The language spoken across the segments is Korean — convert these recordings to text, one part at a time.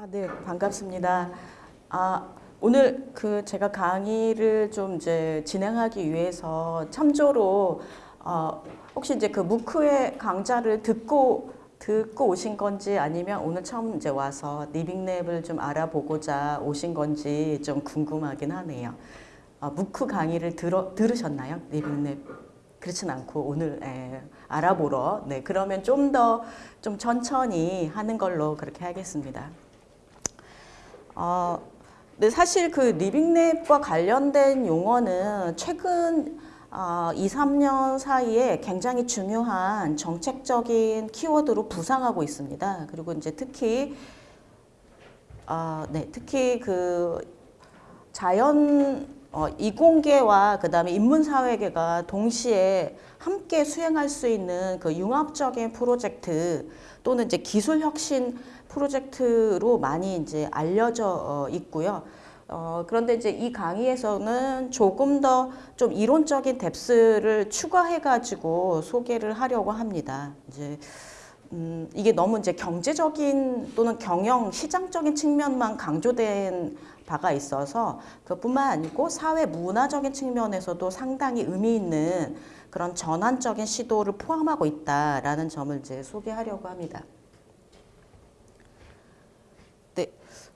아, 네, 반갑습니다. 아, 오늘 그 제가 강의를 좀 이제 진행하기 위해서 참조로 어, 혹시 이제 그 MOOC의 강좌를 듣고 듣고 오신 건지 아니면 오늘 처음 이제 와서 living lab을 좀 알아보고자 오신 건지 좀 궁금하긴 하네요. 아, MOOC 강의를 들어, 들으셨나요? living lab 그렇진 않고 오늘 예, 알아보러 네 그러면 좀더좀 천천히 하는 걸로 그렇게 하겠습니다. 어, 근데 사실 그 리빙랩과 관련된 용어는 최근 어, 2, 3년 사이에 굉장히 중요한 정책적인 키워드로 부상하고 있습니다. 그리고 이제 특히 어, 네, 특히 그 자연 어, 이공계와 그 다음에 인문사회계가 동시에 함께 수행할 수 있는 그 융합적인 프로젝트 또는 이제 기술 혁신 프로젝트로 많이 이제 알려져 어, 있고요. 어, 그런데 이제 이 강의에서는 조금 더 좀 이론적인 뎁스를 추가해가지고 소개를 하려고 합니다. 이제 음, 이게 너무 이제 경제적인 또는 경영 시장적인 측면만 강조된 바가 있어서 그뿐만 아니고 사회 문화적인 측면에서도 상당히 의미 있는 그런 전환적인 시도를 포함하고 있다라는 점을 이제 소개하려고 합니다. 네,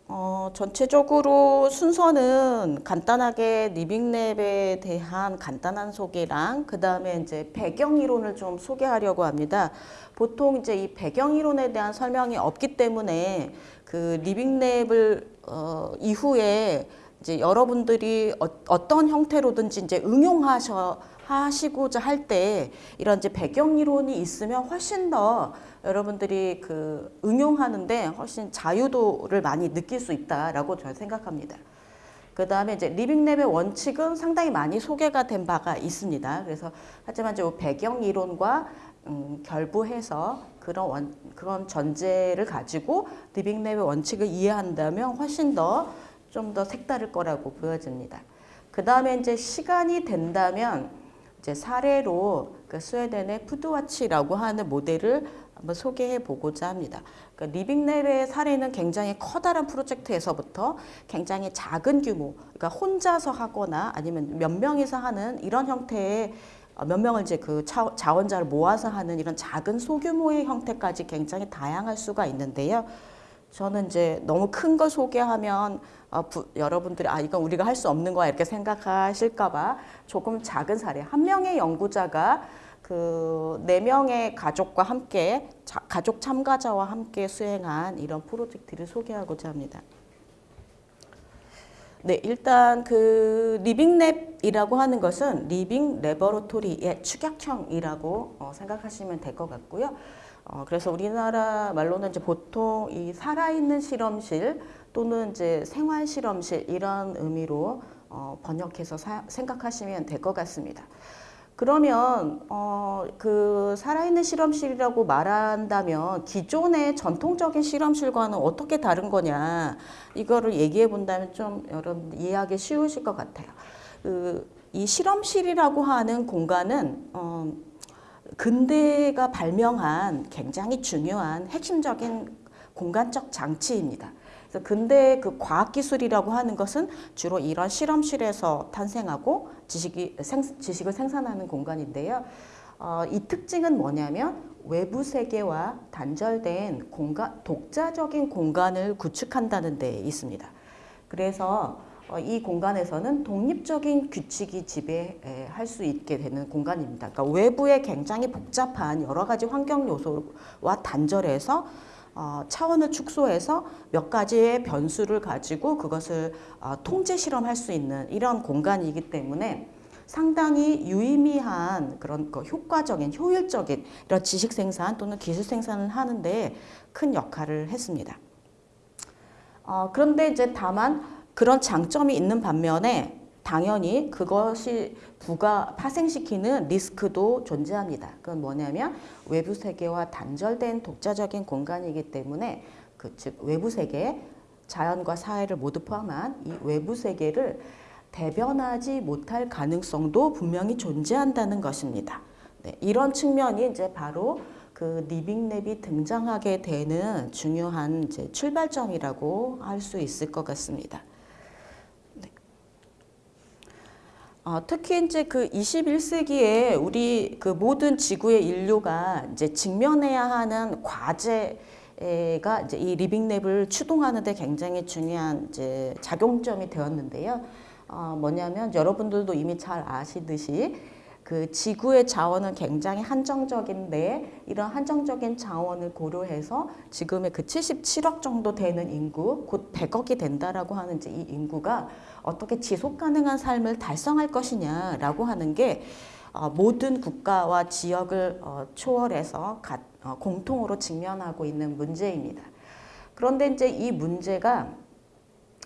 어, 전체적으로 순서는 간단하게 리빙랩에 대한 간단한 소개랑 그 다음에 이제 배경 이론을 좀 소개하려고 합니다. 보통 이제 이 배경 이론에 대한 설명이 없기 때문에 그 리빙랩을 어, 이후에 이제 여러분들이 어, 떤 형태로든지 이제 응용하셔 하시고자 할 때 이런 이제 배경 이론이 있으면 훨씬 더 여러분들이 그 응용하는데 훨씬 자유도를 많이 느낄 수 있다라고 저는 생각합니다. 그 다음에 이제 리빙랩의 원칙은 상당히 많이 소개가 된 바가 있습니다. 그래서 하지만 이제 배경 이론과 음, 결부해서 그런 원, 그런 전제를 가지고 living lab의 원칙을 이해한다면 훨씬 더 좀 더 색다를 거라고 보여집니다. 그 다음에 이제 시간이 된다면 이제 사례로 그 스웨덴의 푸드와치라고 하는 모델을 한번 소개해 보고자 합니다. 그러니까 living lab의 사례는 굉장히 커다란 프로젝트에서부터 굉장히 작은 규모, 그러니까 혼자서 하거나 아니면 몇 명이서 하는 이런 형태의 몇 명을 이제 그 자원자를 모아서 하는 이런 작은 소규모의 형태까지 굉장히 다양할 수가 있는데요. 저는 이제 너무 큰 거 소개하면 어, 부, 여러분들이 아 이건 우리가 할 수 없는 거야 이렇게 생각하실까 봐 조금 작은 사례 한 명의 연구자가 그네 명의 가족과 함께 자, 가족 참가자와 함께 수행한 이런 프로젝트를 소개하고자 합니다. 네, 일단 그 living lab이라고 하는 것은 living laboratory의 축약형이라고 어, 생각하시면 될 것 같고요. 어, 그래서 우리나라 말로는 이제 보통 이 살아있는 실험실 또는 이제 생활 실험실 이런 의미로 어, 번역해서 사, 생각하시면 될 것 같습니다. 그러면 어, 그 살아있는 실험실이라고 말한다면 기존의 전통적인 실험실과는 어떻게 다른 거냐 이거를 얘기해 본다면 좀 여러분 이해하기 쉬우실 것 같아요. 그, 이 실험실이라고 하는 공간은 어, 근대가 발명한 굉장히 중요한 핵심적인 공간적 장치입니다. 그래서 근대 그 과학기술이라고 하는 것은 주로 이런 실험실에서 탄생하고 지식이, 생, 지식을 생산하는 공간인데요. 어, 이 특징은 뭐냐면 외부 세계와 단절된 공간, 독자적인 공간을 구축한다는 데 있습니다. 그래서 어, 이 공간에서는 독립적인 규칙이 지배할 수 있게 되는 공간입니다. 그러니까 외부에 굉장히 복잡한 여러 가지 환경 요소와 단절해서 어, 차원을 축소해서 몇 가지의 변수를 가지고 그것을 어, 통제 실험할 수 있는 이런 공간이기 때문에 상당히 유의미한 그런 그 효과적인 효율적인 이런 지식 생산 또는 기술 생산을 하는데 큰 역할을 했습니다. 어, 그런데 이제 다만 그런 장점이 있는 반면에 당연히 그것이 부가 파생시키는 리스크도 존재합니다. 그건 뭐냐면 외부 세계와 단절된 독자적인 공간이기 때문에 그 즉 외부 세계, 자연과 사회를 모두 포함한 이 외부 세계를 대변하지 못할 가능성도 분명히 존재한다는 것입니다. 네, 이런 측면이 이제 바로 그그 리빙랩이 등장하게 되는 중요한 이제 출발점이라고 할 수 있을 것 같습니다. 네. 어, 특히 이제 그 21세기에 우리 그 모든 지구의 인류가 이제 직면해야 하는 과제 가 이제 이 리빙랩을 추동하는데 굉장히 중요한 이제 작용점이 되었는데요. 어, 뭐냐면 여러분들도 이미 잘 아시듯이 그 지구의 자원은 굉장히 한정적인데 이런 한정적인 자원을 고려해서 지금의 그 77억 정도 되는 인구 곧 100억이 된다라고 하는 이제 이 인구가 어떻게 지속 가능한 삶을 달성할 것이냐라고 하는 게 어, 모든 국가와 지역을 어, 초월해서 가, 어, 공통으로 직면하고 있는 문제입니다. 그런데 이제 이 문제가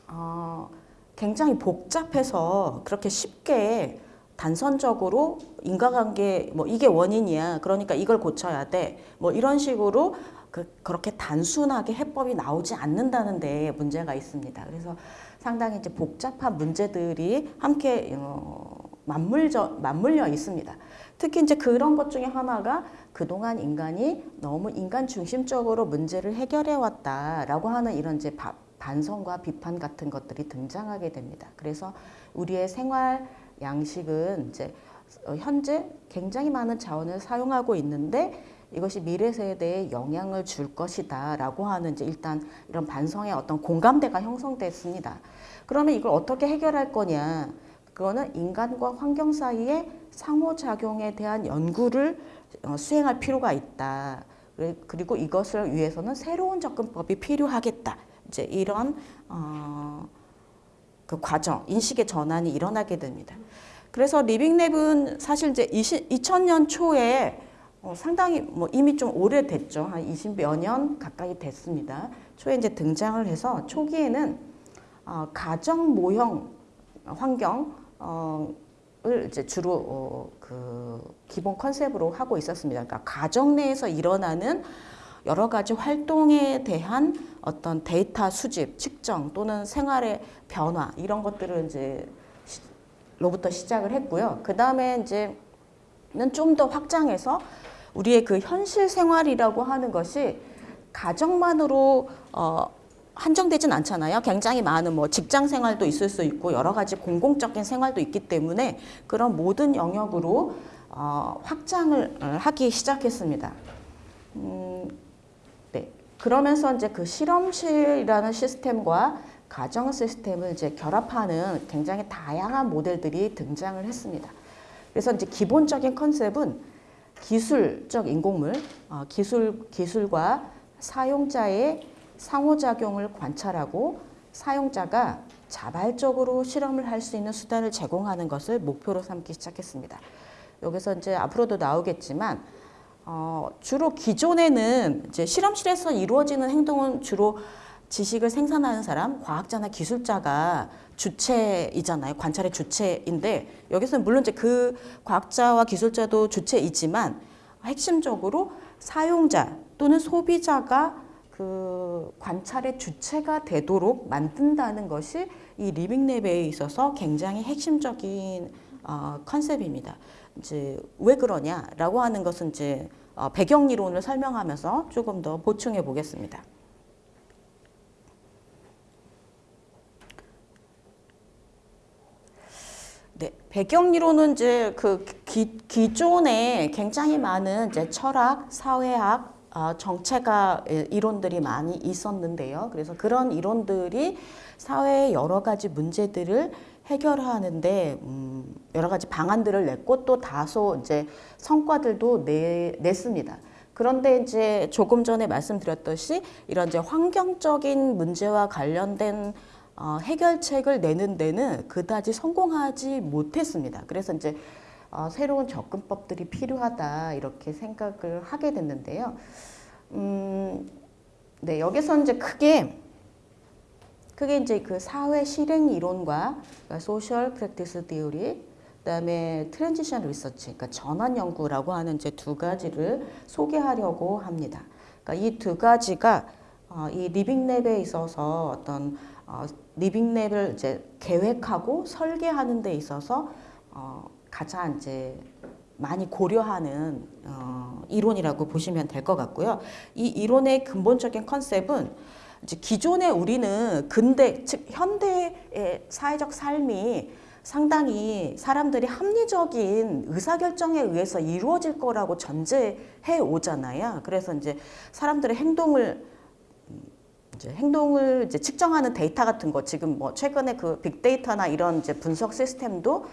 어, 굉장히 복잡해서 그렇게 쉽게 단선적으로 인과관계 뭐 이게 원인이야. 그러니까 이걸 고쳐야 돼. 뭐 이런 식으로 그, 그렇게 단순하게 해법이 나오지 않는다는 데 문제가 있습니다. 그래서 상당히 이제 복잡한 문제들이 함께 어, 맞물져, 맞물려 있습니다. 특히 이제 그런 것 중에 하나가 그동안 인간이 너무 인간 중심적으로 문제를 해결해 왔다라고 하는 이런 이제 바, 반성과 비판 같은 것들이 등장하게 됩니다. 그래서 우리의 생활 양식은 이제 어, 현재 굉장히 많은 자원을 사용하고 있는데 이것이 미래 세대에 영향을 줄 것이다 라고 하는 이제 일단 이런 반성의 어떤 공감대가 형성됐습니다. 그러면 이걸 어떻게 해결할 거냐? 그거는 인간과 환경 사이의 상호작용에 대한 연구를 어, 수행할 필요가 있다. 그리고 이것을 위해서는 새로운 접근법이 필요하겠다. 이제 이런 어, 그 과정, 인식의 전환이 일어나게 됩니다. 그래서 리빙랩은 사실 이제 20, 2000년 초에 어, 상당히 뭐 이미 좀 오래됐죠. 한 20여 년 가까이 됐습니다. 초에 이제 등장을 해서 초기에는 어, 가정 모형 환경 어, 을 이제 주로 어, 그 기본 컨셉으로 하고 있었습니다. 그러니까 가정 내에서 일어나는 여러 가지 활동에 대한 어떤 데이터 수집, 측정 또는 생활의 변화 이런 것들을 이제 로부터 시작을 했고요. 그 다음에 이제는 좀 더 확장해서 우리의 그 현실 생활이라고 하는 것이 가정만으로 어, 한정되진 않잖아요. 굉장히 많은 뭐 직장 생활도 있을 수 있고 여러 가지 공공적인 생활도 있기 때문에 그런 모든 영역으로 어, 확장을 하기 시작했습니다. 음, 그러면서 이제 그 실험실이라는 시스템과 가정 시스템을 이제 결합하는 굉장히 다양한 모델들이 등장을 했습니다. 그래서 이제 기본적인 컨셉은 기술적 인공물, 어, 기술, 기술과 사용자의 상호작용을 관찰하고 사용자가 자발적으로 실험을 할 수 있는 수단을 제공하는 것을 목표로 삼기 시작했습니다. 여기서 이제 앞으로도 나오겠지만 어, 주로 기존에는 이제 실험실에서 이루어지는 행동은 주로 지식을 생산하는 사람, 과학자나 기술자가 주체이잖아요. 관찰의 주체인데 여기서는 물론 이제 그 과학자와 기술자도 주체이지만 핵심적으로 사용자 또는 소비자가 그 관찰의 주체가 되도록 만든다는 것이 이 리빙랩에 있어서 굉장히 핵심적인 어, 컨셉입니다. 이제 왜 그러냐라고 하는 것은 이제 어, 배경 이론을 설명하면서 조금 더 보충해 보겠습니다. 네, 배경 이론은 이제 그 기, 기존에 굉장히 많은 이제 철학, 사회학, 어, 정체가 이론들이 많이 있었는데요. 그래서 그런 이론들이 사회의 여러 가지 문제들을 해결하는데 음, 여러 가지 방안들을 냈고 또 다소 이제 성과들도 내, 냈습니다. 그런데 이제 조금 전에 말씀드렸듯이 이런 이제 환경적인 문제와 관련된 어, 해결책을 내는 데는 그다지 성공하지 못했습니다. 그래서 이제 어, 새로운 접근법들이 필요하다 이렇게 생각을 하게 됐는데요. 음, 네 여기서 이제 크게 그게 이제 그 사회 실행 이론과 social practice theory 그다음에 transition research 그러니까 전환 연구라고 하는 이제 두 가지를 소개하려고 합니다. 그러니까 이 두 가지가 어, 이 리빙랩에 있어서 어떤 어, 리빙랩을 이제 계획하고 설계하는 데 있어서 어, 가장 이제 많이 고려하는 어, 이론이라고 보시면 될 것 같고요. 이 이론의 근본적인 컨셉은 이제 기존에 우리는 근대 즉 현대의 사회적 삶이 상당히 사람들이 합리적인 의사결정에 의해서 이루어질 거라고 전제해 오잖아요. 그래서 이제 사람들의 행동을 이제 행동을 이제 측정하는 데이터 같은 거 지금 뭐 최근에 그 빅데이터나 이런 이제 분석 시스템도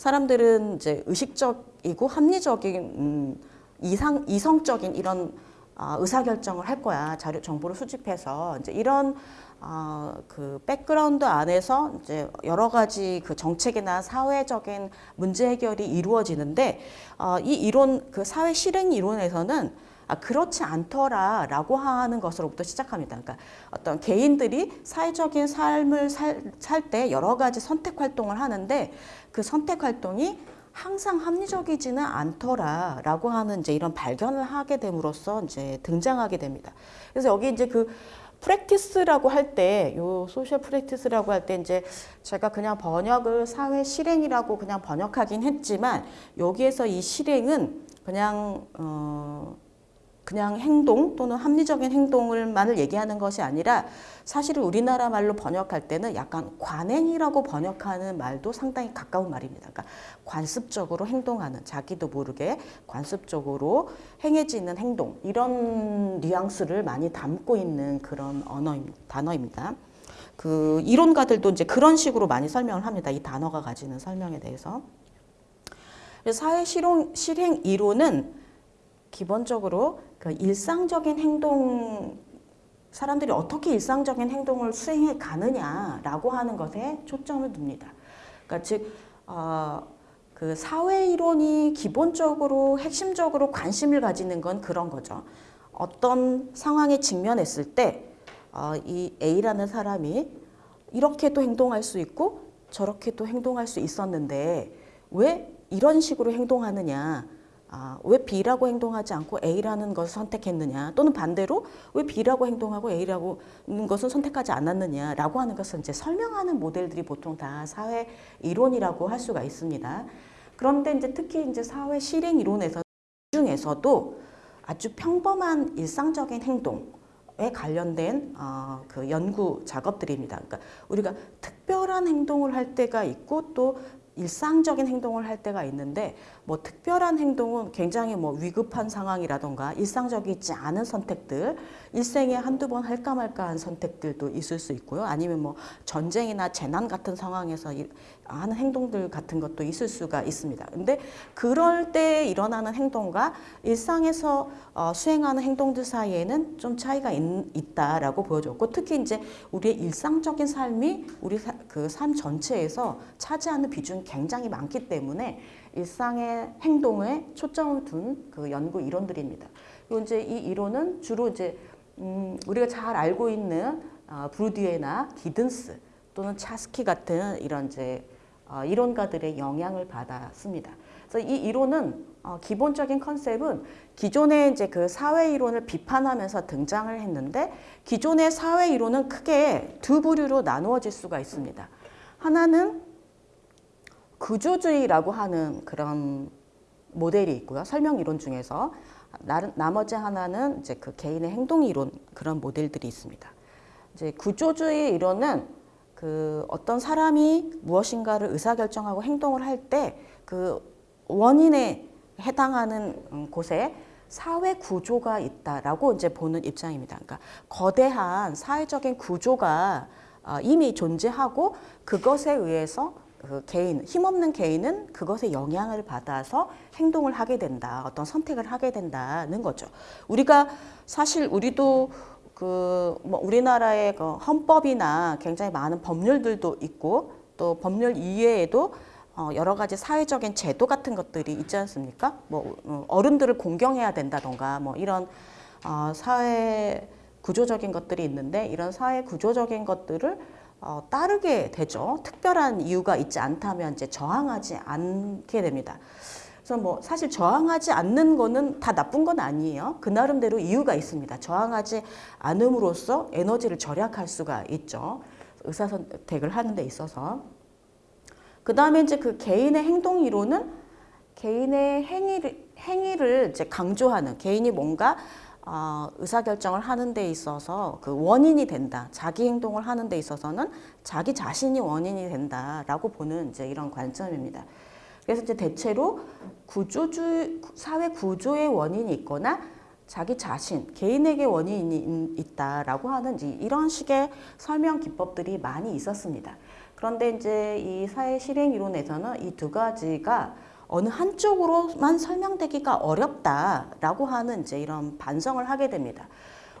사람들은 이제 의식적이고 합리적인 음, 이상 이성적인 이런 아, 의사결정을 할 거야 자료 정보를 수집해서 이제 이런 어, 그 백그라운드 안에서 이제 여러 가지 그 정책이나 사회적인 문제 해결이 이루어지는데 어, 이 이론 그 사회 실행 이론에서는 아, 그렇지 않더라라고 하는 것으로부터 시작합니다. 그러니까 어떤 개인들이 사회적인 삶을 살 때 여러 가지 선택 활동을 하는데 그 선택 활동이 항상 합리적이지는 않더라라고 하는 이제 이런 발견을 하게 됨으로써 이제 등장하게 됩니다. 그래서 여기 이제 그 practice라고 할 때, 요 social practice라고 할 때 이제 제가 그냥 번역을 사회 실행이라고 그냥 번역하긴 했지만 여기에서 이 실행은 그냥 어 그냥 행동 또는 합리적인 행동을만을 얘기하는 것이 아니라 사실은 우리나라 말로 번역할 때는 약간 관행이라고 번역하는 말도 상당히 가까운 말입니다. 그러니까 관습적으로 행동하는 자기도 모르게 관습적으로 행해지는 행동 이런 뉘앙스를 많이 담고 있는 그런 언어입니다. 단어입니다. 그 이론가들도 이제 그런 식으로 많이 설명을 합니다. 이 단어가 가지는 설명에 대해서. 사회 실용, 실행 이론은 기본적으로 그 일상적인 행동 사람들이 어떻게 일상적인 행동을 수행해 가느냐라고 하는 것에 초점을 둡니다. 그러니까 즉, 어, 그 사회 이론이 기본적으로 핵심적으로 관심을 가지는 건 그런 거죠. 어떤 상황에 직면했을 때, 어, 이 A라는 사람이 이렇게도 행동할 수 있고 저렇게도 행동할 수 있었는데 왜 이런 식으로 행동하느냐. 아, 왜 B라고 행동하지 않고 A라는 것을 선택했느냐 또는 반대로 왜 B라고 행동하고 A라고 는 것은 선택하지 않았느냐라고 하는 것을 이제 설명하는 모델들이 보통 다 사회 이론이라고 할 수가 있습니다. 그런데 이제 특히 이제 사회 실행 이론에서 중에서도 아주 평범한 일상적인 행동 에 관련된 어, 그 연구 작업들입니다. 그러니까 우리가 특별한 행동을 할 때가 있고 또 일상적인 행동을 할 때가 있는데 뭐 특별한 행동은 굉장히 뭐 위급한 상황이라던가 일상적이지 않은 선택들 일생에 한두 번 할까 말까 한 선택들도 있을 수 있고요. 아니면 뭐 전쟁이나 재난 같은 상황에서 하는 행동들 같은 것도 있을 수가 있습니다. 근데 그럴 때 일어나는 행동과 일상에서 어, 수행하는 행동들 사이에는 좀 차이가 있, 다라고 보여줬고 특히 이제 우리의 일상적인 삶이 우리 그 삶 전체에서 차지하는 비중이 굉장히 많기 때문에 일상의 행동에 초점을 둔 그 연구 이론들입니다. 그리고 이제 이 이론은 주로 이제 음, 우리가 잘 알고 있는 어, 브루디에나 기든스 또는 차스키 같은 이런 이제 어, 이론가들의 영향을 받았습니다. 그래서 이 이론은 어, 기본적인 컨셉은 기존의 이제 그 사회 이론을 비판하면서 등장을 했는데 기존의 사회 이론은 크게 두 부류로 나누어질 수가 있습니다. 하나는 구조주의라고 하는 그런 모델이 있고요. 설명 이론 중에서 나 머지 하나는 이제 그 개인의 행동 이론 그런 모델들이 있습니다. 이제 구조주의 이론은 그 어떤 사람이 무엇인가를 의사결정하고 행동을 할 때 그 원인에 해당하는 곳에 사회 구조가 있다라고 이제 보는 입장입니다. 그러니까 거대한 사회적인 구조가 어, 이미 존재하고 그것에 의해서 그 개인, 힘없는 개인은 그것에 영향을 받아서 행동을 하게 된다. 어떤 선택을 하게 된다는 거죠. 우리가 사실 우리도 그 뭐 우리나라의 그 헌법이나 굉장히 많은 법률들도 있고 또 법률 이외에도 어 여러 가지 사회적인 제도 같은 것들이 있지 않습니까? 뭐 어, 어른들을 공경해야 된다던가 뭐 이런 어 사회 구조적인 것들이 있는데 이런 사회 구조적인 것들을 어, 따르게 되죠. 특별한 이유가 있지 않다면 이제 저항하지 않게 됩니다. 그래서 뭐 사실 저항하지 않는 거는 다 나쁜 건 아니에요. 그 나름대로 이유가 있습니다. 저항하지 않음으로써 에너지를 절약할 수가 있죠. 의사선택을 하는 데 있어서. 그 다음에 이제 그 개인의 행동 이론은 개인의 행위를, 행위를 이제 강조하는 개인이 뭔가 어, 의사결정을 하는 데 있어서 그 원인이 된다. 자기 행동을 하는 데 있어서는 자기 자신이 원인이 된다라고 보는 이제 이런 관점입니다. 그래서 이제 대체로 구조주 사회 구조의 원인이 있거나 자기 자신 개인에게 원인이 있다라고 하는 이런 식의 설명 기법들이 많이 있었습니다. 그런데 이제 이 사회 실행 이론에서는 이 두 가지가 어느 한쪽으로만 설명되기가 어렵다라고 하는 이제 이런 반성을 하게 됩니다.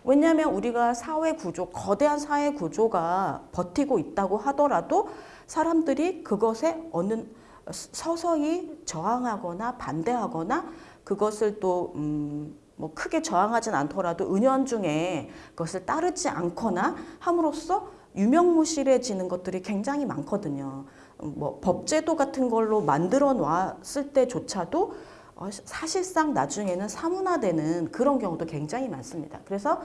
왜냐하면 우리가 사회 구조, 거대한 사회 구조가 버티고 있다고 하더라도 사람들이 그것에 어느 서서히 저항하거나 반대하거나 그것을 또 음, 뭐 크게 저항하진 않더라도 은연중에 그것을 따르지 않거나 함으로써 유명무실해지는 것들이 굉장히 많거든요. 뭐 법제도 같은 걸로 만들어 놨을 때조차도 어, 사실상 나중에는 사문화되는 그런 경우도 굉장히 많습니다. 그래서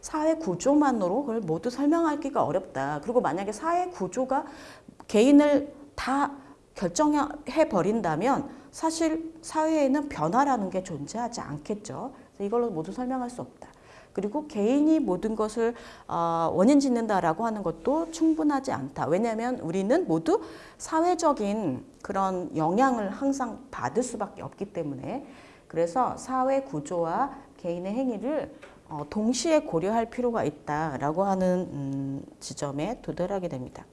사회 구조만으로 그걸 모두 설명하기가 어렵다. 그리고 만약에 사회 구조가 개인을 다 결정해 버린다면 사실 사회에는 변화라는 게 존재하지 않겠죠. 이걸로 모두 설명할 수 없다. 그리고 개인이 모든 것을 어, 원인 짓는다라고 하는 것도 충분하지 않다. 왜냐하면 우리는 모두 사회적인 그런 영향을 항상 받을 수밖에 없기 때문에 그래서 사회 구조와 개인의 행위를 어, 동시에 고려할 필요가 있다라고 하는 음, 지점에 도달하게 됩니다.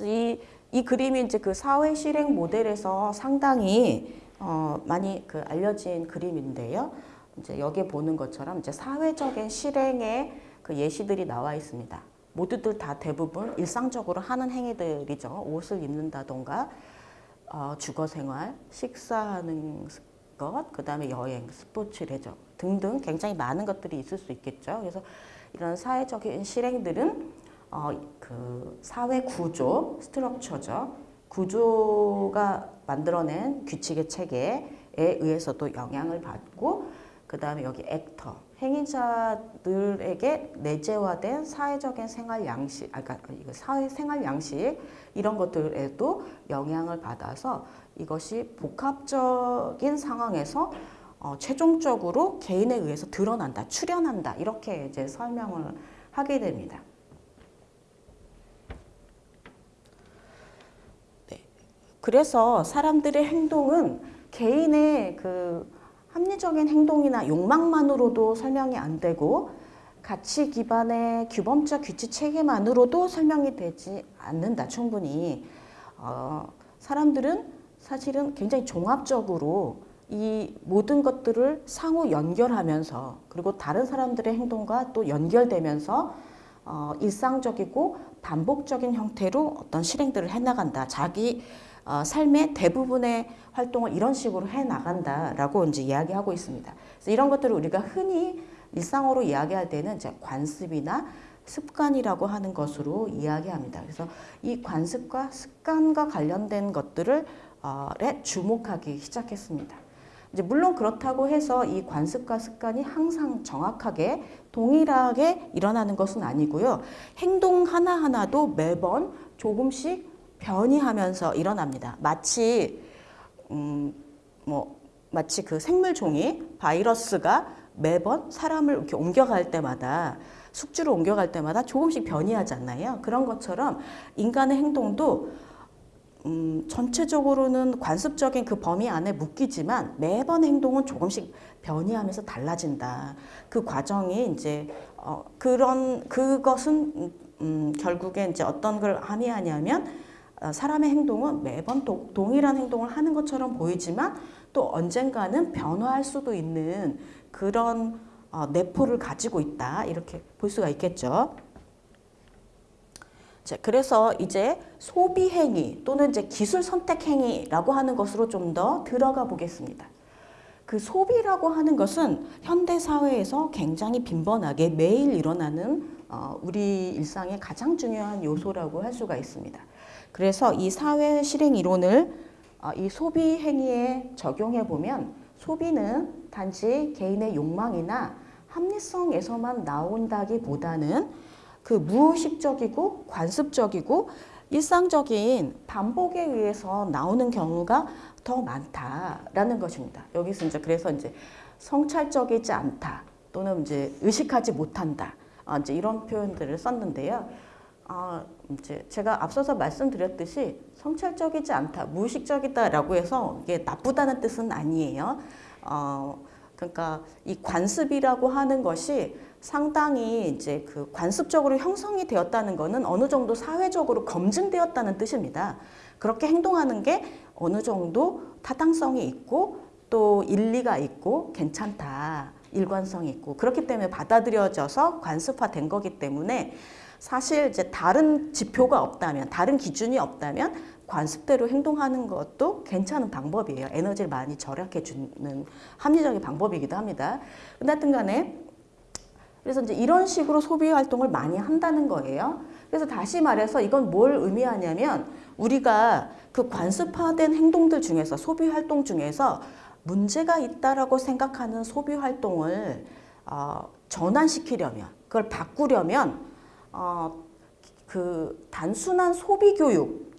이, 이 그림이 이제 그 사회 실행 모델에서 상당히 어, 많이 그 알려진 그림인데요. 이제 여기에 보는 것처럼 이제 사회적인 실행의 그 예시들이 나와 있습니다. 모두들 다 대부분 일상적으로 하는 행위들이죠. 옷을 입는다던가 어, 주거 생활, 식사하는 것, 그 다음에 여행, 스포츠 레저 등등 굉장히 많은 것들이 있을 수 있겠죠. 그래서 이런 사회적인 실행들은 어, 그 사회 구조, 스트럭처죠. 구조가 만들어낸 규칙의 체계에 의해서도 영향을 받고 그 다음에 여기 액터, 행위자들에게 내재화된 사회적인 생활 양식, 아, 그러니까 사회 생활 양식 이런 것들에도 영향을 받아서 이것이 복합적인 상황에서 어, 최종적으로 개인에 의해서 드러난다, 출현한다 이렇게 이제 설명을 하게 됩니다. 네. 그래서 사람들의 행동은 개인의 그 합리적인 행동이나 욕망만으로도 설명이 안 되고 가치 기반의 규범적 규칙 체계만으로도 설명이 되지 않는다 충분히 어, 사람들은 사실은 굉장히 종합적으로 이 모든 것들을 상호 연결하면서 그리고 다른 사람들의 행동과 또 연결되면서 어, 일상적이고 반복적인 형태로 어떤 실행들을 해나간다. 자기 어, 삶의 대부분의 활동을 이런 식으로 해 나간다라고 이제 이야기하고 있습니다. 그래서 이런 것들을 우리가 흔히 일상어로 이야기할 때는 이제 관습이나 습관이라고 하는 것으로 이야기합니다. 그래서 이 관습과 습관과 관련된 것들을 어, 주목하기 시작했습니다. 이제 물론 그렇다고 해서 이 관습과 습관이 항상 정확하게 동일하게 일어나는 것은 아니고요. 행동 하나하나도 매번 조금씩 변이하면서 일어납니다. 마치 음, 뭐 마치 그 생물 종이 바이러스가 매번 사람을 이렇게 옮겨갈 때마다 숙주를 옮겨갈 때마다 조금씩 변이하지 않나요? 그런 것처럼 인간의 행동도 음, 전체적으로는 관습적인 그 범위 안에 묶이지만 매번 행동은 조금씩 변이하면서 달라진다. 그 과정이 이제 어, 그런 그것은 음, 결국에 이제 어떤 걸 함의하냐면 어, 사람의 행동은 매번 도, 동일한 행동을 하는 것처럼 보이지만 또 언젠가는 변화할 수도 있는 그런 어, 내포를 가지고 있다 이렇게 볼 수가 있겠죠. 자, 그래서 이제 소비 행위 또는 이제 기술 선택 행위라고 하는 것으로 좀 더 들어가 보겠습니다. 그 소비라고 하는 것은 현대 사회에서 굉장히 빈번하게 매일 일어나는 어, 우리 일상의 가장 중요한 요소라고 할 수가 있습니다. 그래서 이 사회 실행 이론을 어, 이 소비 행위에 적용해 보면 소비는 단지 개인의 욕망이나 합리성에서만 나온다기보다는 그 무의식적이고 관습적이고 일상적인 반복에 의해서 나오는 경우가 더 많다라는 것입니다. 여기서 이제 그래서 이제 성찰적이지 않다 또는 이제 의식하지 못한다 아, 이제 이런 표현들을 썼는데요. 아, 이제 제가 앞서서 말씀드렸듯이 성찰적이지 않다, 무의식적이다라고 해서 이게 나쁘다는 뜻은 아니에요. 어, 그러니까 이 관습이라고 하는 것이 상당히 이제 그 관습적으로 형성이 되었다는 것은 어느 정도 사회적으로 검증되었다는 뜻입니다. 그렇게 행동하는 게 어느 정도 타당성이 있고 또 일리가 있고 괜찮다. 일관성이 있고 그렇기 때문에 받아들여져서 관습화된 거기 때문에 사실 이제 다른 지표가 없다면 다른 기준이 없다면 관습대로 행동하는 것도 괜찮은 방법이에요. 에너지를 많이 절약해 주는 합리적인 방법이기도 합니다. 근데 하여튼 간에 그래서 이제 이런 식으로 소비 활동을 많이 한다는 거예요. 그래서 다시 말해서 이건 뭘 의미하냐면 우리가 그 관습화된 행동들 중에서 소비 활동 중에서 문제가 있다라고 생각하는 소비 활동을 어, 전환시키려면 그걸 바꾸려면 어, 그 단순한 소비 교육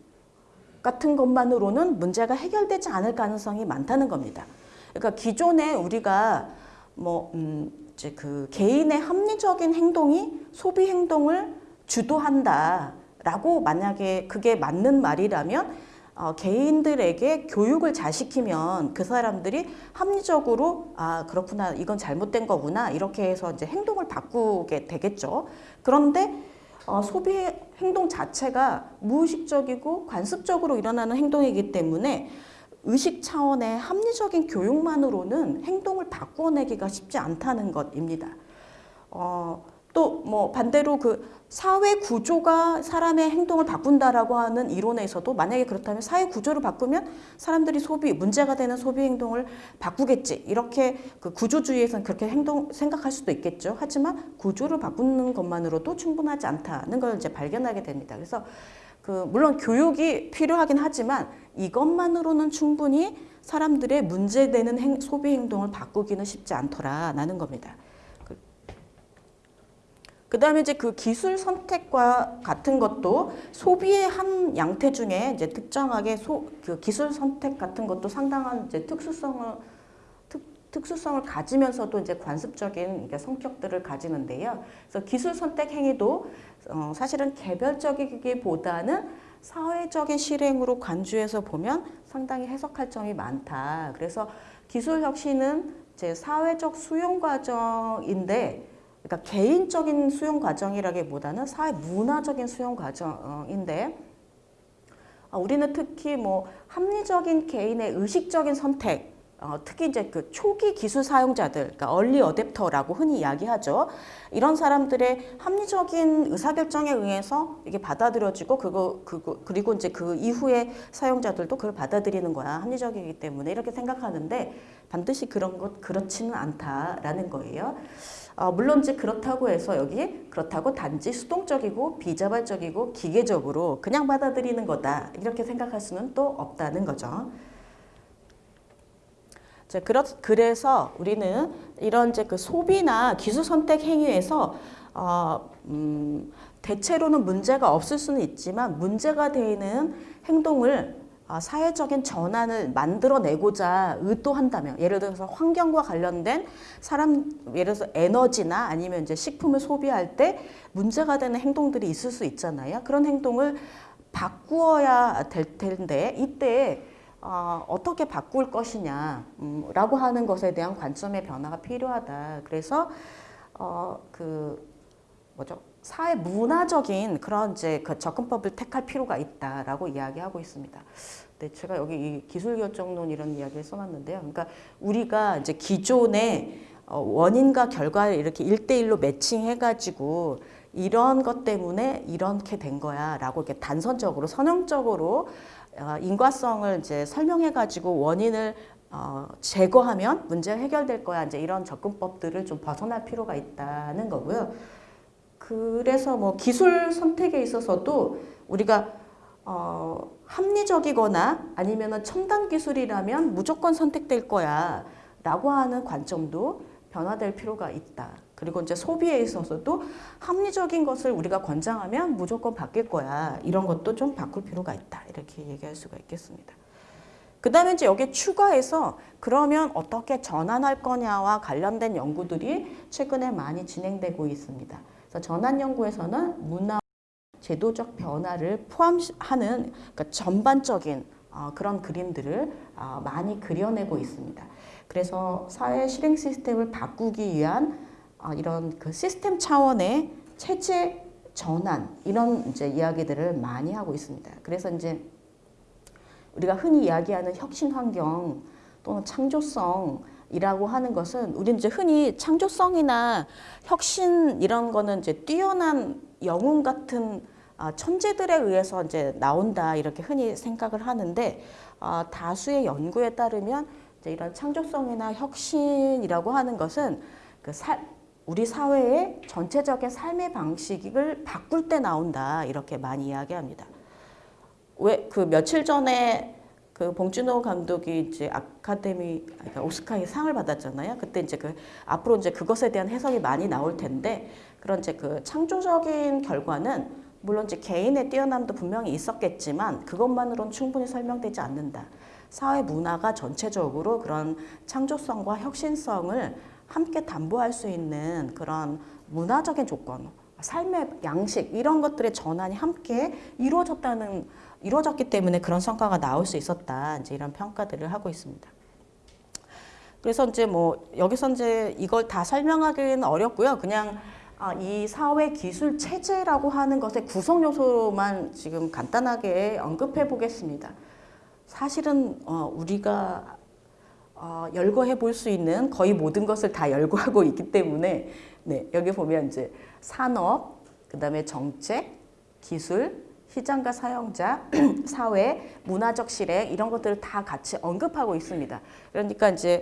같은 것만으로는 문제가 해결되지 않을 가능성이 많다는 겁니다. 그러니까 기존에 우리가 뭐 음, 이제 그 개인의 합리적인 행동이 소비 행동을 주도한다라고 만약에 그게 맞는 말이라면 어, 개인들에게 교육을 잘 시키면 그 사람들이 합리적으로 아 그렇구나 이건 잘못된 거구나 이렇게 해서 이제 행동을 바꾸게 되겠죠. 그런데 어, 소비 행동 자체가 무의식적이고 관습적으로 일어나는 행동이기 때문에 의식 차원의 합리적인 교육만으로는 행동을 바꾸어내기가 쉽지 않다는 것입니다. 어, 또 뭐 반대로 그 사회 구조가 사람의 행동을 바꾼다라고 하는 이론에서도 만약에 그렇다면 사회 구조를 바꾸면 사람들이 소비 문제가 되는 소비 행동을 바꾸겠지. 이렇게 그 구조주의에서는 그렇게 행동 생각할 수도 있겠죠. 하지만 구조를 바꾸는 것만으로도 충분하지 않다는 걸 이제 발견하게 됩니다. 그래서 그 물론 교육이 필요하긴 하지만 이것만으로는 충분히 사람들의 문제되는 행, 소비 행동을 바꾸기는 쉽지 않더라라는 겁니다. 그 다음에 이제 그 기술 선택과 같은 것도 소비의 한 양태 중에 이제 특정하게 소, 그 기술 선택 같은 것도 상당한 이제 특수성을 특, 특수성을 가지면서도 이제 관습적인 성격들을 가지는데요. 그래서 기술 선택 행위도 어, 사실은 개별적이기보다는 사회적인 실행으로 간주해서 보면 상당히 해석할 점이 많다. 그래서 기술 혁신은 제 사회적 수용 과정인데 그러니까 개인적인 수용 과정이라기보다는 사회 문화적인 수용 과정인데 어, 우리는 특히 뭐 합리적인 개인의 의식적인 선택 어, 특히 이제 그 초기 기술 사용자들, 그러니까 얼리 어댑터라고 흔히 이야기하죠. 이런 사람들의 합리적인 의사결정에 의해서 이게 받아들여지고 그거 그거 그리고 이제 그 이후에 사용자들도 그걸 받아들이는 거야 합리적이기 때문에 이렇게 생각하는데 반드시 그런 것 그렇지는 않다라는 거예요. 어, 물론 이제 그렇다고 해서 여기 그렇다고 단지 수동적이고 비자발적이고 기계적으로 그냥 받아들이는 거다 이렇게 생각할 수는 또 없다는 거죠. 자, 그래서 우리는 이런 이제 그 소비나 기술 선택 행위에서 어, 음, 대체로는 문제가 없을 수는 있지만 문제가 되는 행동을 아, 사회적인 전환을 만들어내고자 의도한다면 예를 들어서 환경과 관련된 사람 예를 들어서 에너지나 아니면 이제 식품을 소비할 때 문제가 되는 행동들이 있을 수 있잖아요. 그런 행동을 바꾸어야 될 텐데 이때 어, 어떻게 바꿀 것이냐 음, 라고 하는 것에 대한 관점의 변화가 필요하다. 그래서 어, 그 뭐죠? 사회 문화적인 그런 이제 그 접근법을 택할 필요가 있다라고 이야기하고 있습니다. 네, 제가 여기 이 기술 결정론 이런 이야기를 써놨는데요. 그러니까 우리가 이제 기존의 어, 원인과 결과를 이렇게 일대일로 매칭해가지고 이런 것 때문에 이렇게 된 거야 라고 이렇게 단선적으로 선형적으로 어, 인과성을 이제 설명해가지고 원인을 어, 제거하면 문제가 해결될 거야 이제 이런 접근법들을 좀 벗어날 필요가 있다는 거고요. 그래서 뭐 기술 선택에 있어서도 우리가 어, 합리적이거나 아니면 첨단 기술이라면 무조건 선택될 거야 라고 하는 관점도 변화될 필요가 있다. 그리고 이제 소비에 있어서도 합리적인 것을 우리가 권장하면 무조건 바뀔 거야. 이런 것도 좀 바꿀 필요가 있다. 이렇게 얘기할 수가 있겠습니다. 그 다음에 이제 여기 추가해서 그러면 어떻게 전환할 거냐와 관련된 연구들이 최근에 많이 진행되고 있습니다. 그래서 전환 연구에서는 문화 제도적 변화를 포함하는 그러니까 전반적인 어, 그런 그림들을 어, 많이 그려내고 있습니다. 그래서 사회 실행 시스템을 바꾸기 위한 어, 이런 그 시스템 차원의 체제 전환 이런 이제 이야기들을 많이 하고 있습니다. 그래서 이제 우리가 흔히 이야기하는 혁신 환경 또는 창조성 이라고 하는 것은 우리는 이제 흔히 창조성이나 혁신 이런 거는 이제 뛰어난 영웅 같은 아, 천재들에 의해서 이제 나온다 이렇게 흔히 생각을 하는데 아, 다수의 연구에 따르면 이제 이런 창조성이나 혁신이라고 하는 것은 그 살, 우리 사회의 전체적인 삶의 방식을 바꿀 때 나온다 이렇게 많이 이야기합니다. 왜 그 며칠 전에 그 봉준호 감독이 이제 아카데미 그러니까 오스카의 상을 받았잖아요. 그때 이제 그 앞으로 이제 그것에 대한 해석이 많이 나올 텐데 그런 이제 그 창조적인 결과는 물론 이제 개인의 뛰어남도 분명히 있었겠지만 그것만으로는 충분히 설명되지 않는다. 사회 문화가 전체적으로 그런 창조성과 혁신성을 함께 담보할 수 있는 그런 문화적인 조건, 삶의 양식 이런 것들의 전환이 함께 이루어졌다는 이루어졌기 때문에 그런 성과가 나올 수 있었다. 이제 이런 평가들을 하고 있습니다. 그래서 이제 뭐 여기서 이제 이걸 다 설명하기는 어렵고요. 그냥 아, 이 사회 기술 체제라고 하는 것의 구성 요소만 지금 간단하게 언급해 보겠습니다. 사실은 어, 우리가 어, 열거해 볼 수 있는 거의 모든 것을 다 열거하고 있기 때문에 네, 여기 보면 이제 산업, 그 다음에 정책, 기술, 시장과 사용자, 사회, 문화적 실행 이런 것들을 다 같이 언급하고 있습니다. 그러니까 이제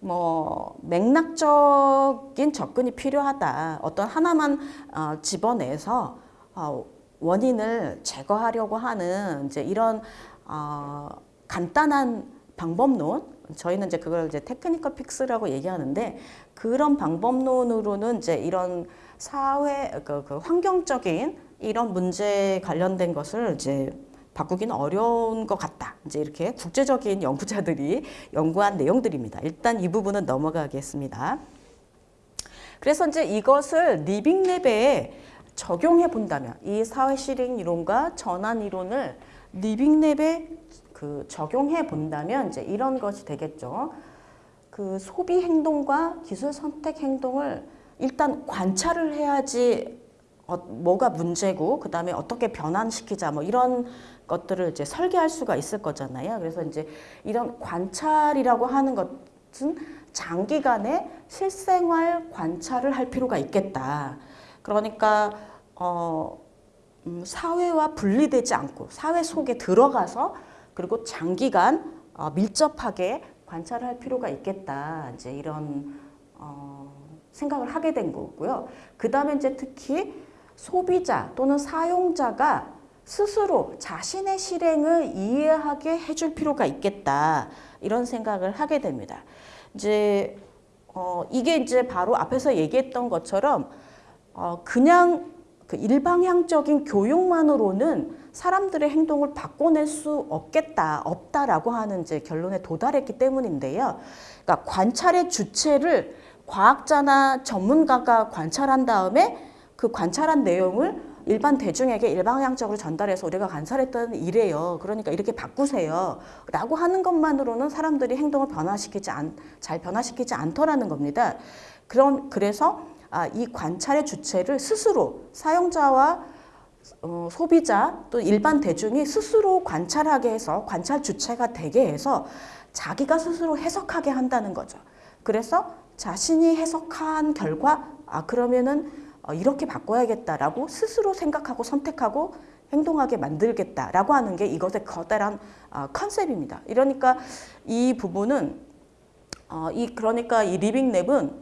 뭐 맥락적인 접근이 필요하다. 어떤 하나만 어, 집어내서 어, 원인을 제거하려고 하는 이제 이런 어, 간단한 방법론 저희는 이제 그걸 이제 technical fix라고 얘기하는데 그런 방법론으로는 이제 이런 사회 그, 그 환경적인 이런 문제 관련된 것을 이제 바꾸기는 어려운 것 같다. 이제 이렇게 국제적인 연구자들이 연구한 내용들입니다. 일단 이 부분은 넘어가겠습니다. 그래서 이제 이것을 living lab에 적용해 본다면 이 사회 실행 이론과 전환 이론을 living lab에 그 적용해 본다면 이제 이런 것이 되겠죠. 그 소비 행동과 기술 선택 행동을 일단 관찰을 해야지 어, 뭐가 문제고 그 다음에 어떻게 변환시키자 뭐 이런 것들을 이제 설계할 수가 있을 거잖아요. 그래서 이제 이런 관찰이라고 하는 것은 장기간의 실생활 관찰을 할 필요가 있겠다. 그러니까 어, 음, 사회와 분리되지 않고 사회 속에 들어가서 그리고 장기간 어, 밀접하게 관찰을 할 필요가 있겠다. 이제 이런 어, 생각을 하게 된 거고요. 그 다음에 이제 특히 소비자 또는 사용자가 스스로 자신의 실행을 이해하게 해줄 필요가 있겠다. 이런 생각을 하게 됩니다. 이제 어, 이게 이제 바로 앞에서 얘기했던 것처럼 어, 그냥 그 일방향적인 교육만으로는 사람들의 행동을 바꿔낼 수 없겠다, 없다라고 하는 이제 결론에 도달했기 때문인데요. 그러니까 관찰의 주체를 과학자나 전문가가 관찰한 다음에 그 관찰한 내용을 일반 대중에게 일방향적으로 전달해서 우리가 관찰했던 이래요. 그러니까 이렇게 바꾸세요. 라고 하는 것만으로는 사람들이 행동을 변화시키지 않, 잘 변화시키지 않더라는 겁니다. 그럼, 그래서 아, 이 관찰의 주체를 스스로 사용자와 어, 소비자 또 일반 대중이 스스로 관찰하게 해서 관찰 주체가 되게 해서 자기가 스스로 해석하게 한다는 거죠. 그래서 자신이 해석한 결과 아 그러면은 어, 이렇게 바꿔야겠다라고 스스로 생각하고 선택하고 행동하게 만들겠다라고 하는 게 이것의 커다란 어, 컨셉입니다. 이러니까 이 부분은 어, 이 그러니까 이 living lab은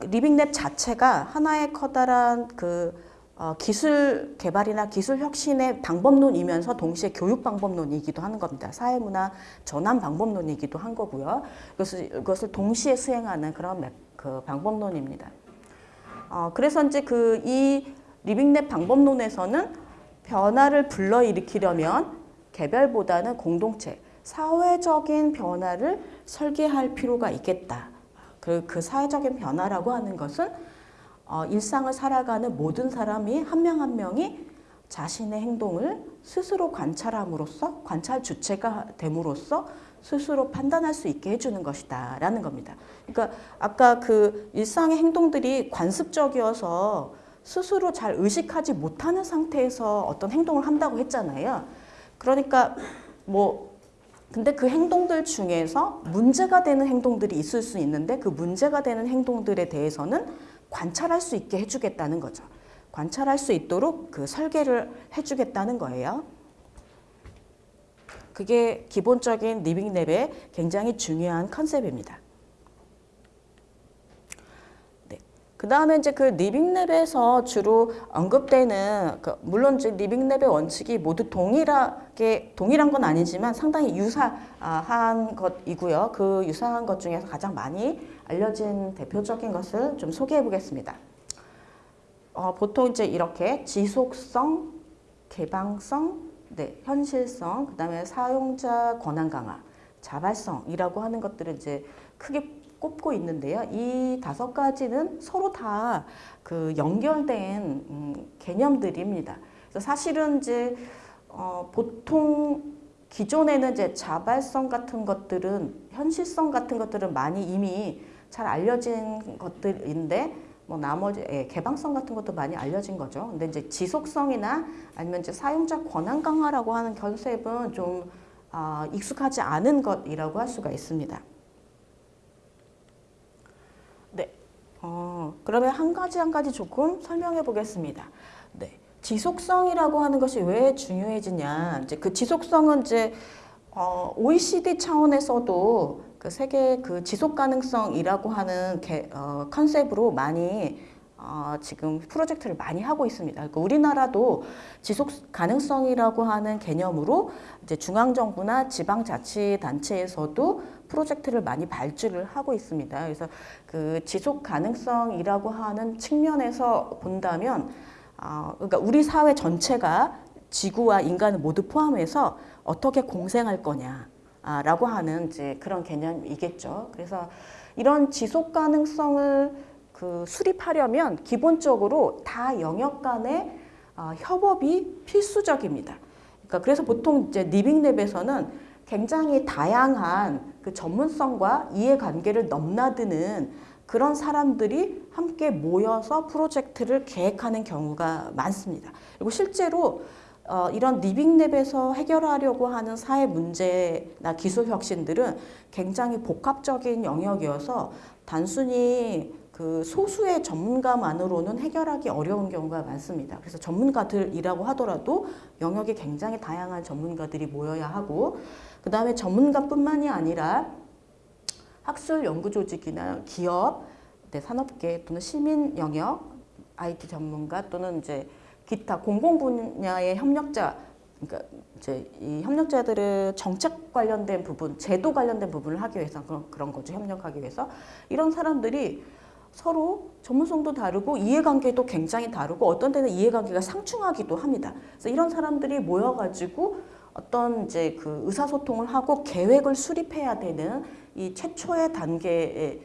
living lab 자체가 하나의 커다란 그 어, 기술 개발이나 기술 혁신의 방법론이면서 동시에 교육 방법론이기도 하는 겁니다. 사회문화 전환 방법론이기도 한 거고요. 그것을, 그것을 동시에 수행하는 그런 그 방법론입니다. 어, 그래서 이제 그이 리빙랩 방법론에서는 변화를 불러일으키려면 개별보다는 공동체, 사회적인 변화를 설계할 필요가 있겠다. 그, 그 사회적인 변화라고 하는 것은 어, 일상을 살아가는 모든 사람이 한 명 한 명이 자신의 행동을 스스로 관찰함으로써 관찰 주체가 됨으로써 스스로 판단할 수 있게 해주는 것이다 라는 겁니다. 그러니까 아까 그 일상의 행동들이 관습적이어서 스스로 잘 의식하지 못하는 상태에서 어떤 행동을 한다고 했잖아요. 그러니까 뭐 근데 그 행동들 중에서 문제가 되는 행동들이 있을 수 있는데 그 문제가 되는 행동들에 대해서는 관찰할 수 있게 해주겠다는 거죠. 관찰할 수 있도록 그 설계를 해주겠다는 거예요. 그게 기본적인 리빙랩의 굉장히 중요한 컨셉입니다. 네. 그 다음에 이제 그 리빙랩에서 주로 언급되는 그 물론 이제 리빙랩의 원칙이 모두 동일하게 동일한 건 아니지만 상당히 유사한 것이고요. 그 유사한 것 중에서 가장 많이 알려진 대표적인 것을 좀 소개해 보겠습니다. 어, 보통 이제 이렇게 지속성, 개방성, 네, 현실성, 그다음에 사용자 권한 강화, 자발성이라고 하는 것들을 이제 크게 꼽고 있는데요. 이 다섯 가지는 서로 다 그 연결된 음, 개념들입니다. 그래서 사실은 이제 어, 보통 기존에는 이제 자발성 같은 것들은 현실성 같은 것들은 많이 이미 잘 알려진 것들인데 뭐 나머지 예, 개방성 같은 것도 많이 알려진 거죠. 근데 이제 지속성이나 아니면 이제 사용자 권한 강화라고 하는 컨셉은 좀 아, 익숙하지 않은 것이라고 할 수가 있습니다. 네, 어, 그러면 한 가지 한 가지 조금 설명해 보겠습니다. 네, 지속성이라고 하는 것이 왜 중요해지냐? 이제 그 지속성은 이제 어, OECD 차원에서도 그 세계 그 지속 가능성이라고 하는 개, 어, 컨셉으로 많이 어, 지금 프로젝트를 많이 하고 있습니다. 그러니까 우리나라도 지속 가능성이라고 하는 개념으로 이제 중앙 정부나 지방 자치 단체에서도 프로젝트를 많이 발주를 하고 있습니다. 그래서 그 지속 가능성이라고 하는 측면에서 본다면 어, 그러니까 우리 사회 전체가 지구와 인간을 모두 포함해서 어떻게 공생할 거냐. 라고 하는 이제 그런 개념이겠죠. 그래서 이런 지속 가능성을 그 수립하려면 기본적으로 다 영역 간의 어, 협업이 필수적입니다. 그러니까 그래서 보통 이제 리빙랩에서는 굉장히 다양한 그 전문성과 이해관계를 넘나드는 그런 사람들이 함께 모여서 프로젝트를 계획하는 경우가 많습니다. 그리고 실제로 어, 이런 리빙랩에서 해결하려고 하는 사회 문제나 기술 혁신들은 굉장히 복합적인 영역이어서 단순히 그 소수의 전문가만으로는 해결하기 어려운 경우가 많습니다. 그래서 전문가들이라고 하더라도 영역이 굉장히 다양한 전문가들이 모여야 하고 그 다음에 전문가뿐만이 아니라 학술 연구 조직이나 기업, 네, 산업계 또는 시민 영역, IT 전문가 또는 이제 기타 공공 분야의 협력자 그러니까 이제 이 협력자들은 정책 관련된 부분, 제도 관련된 부분을 하기 위해서 그런, 그런 거죠. 협력하기 위해서. 이런 사람들이 서로 전문성도 다르고 이해관계도 굉장히 다르고 어떤 때는 이해관계가 상충하기도 합니다. 그래서 이런 사람들이 모여가지고 어떤 이제 그 의사소통을 하고 계획을 수립해야 되는 이 최초의 단계가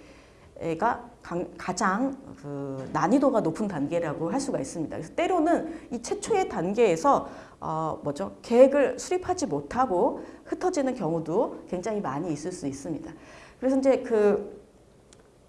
가장 그 난이도가 높은 단계라고 할 수가 있습니다. 그래서 때로는 이 최초의 단계에서 어 뭐죠 계획을 수립하지 못하고 흩어지는 경우도 굉장히 많이 있을 수 있습니다. 그래서 이제 그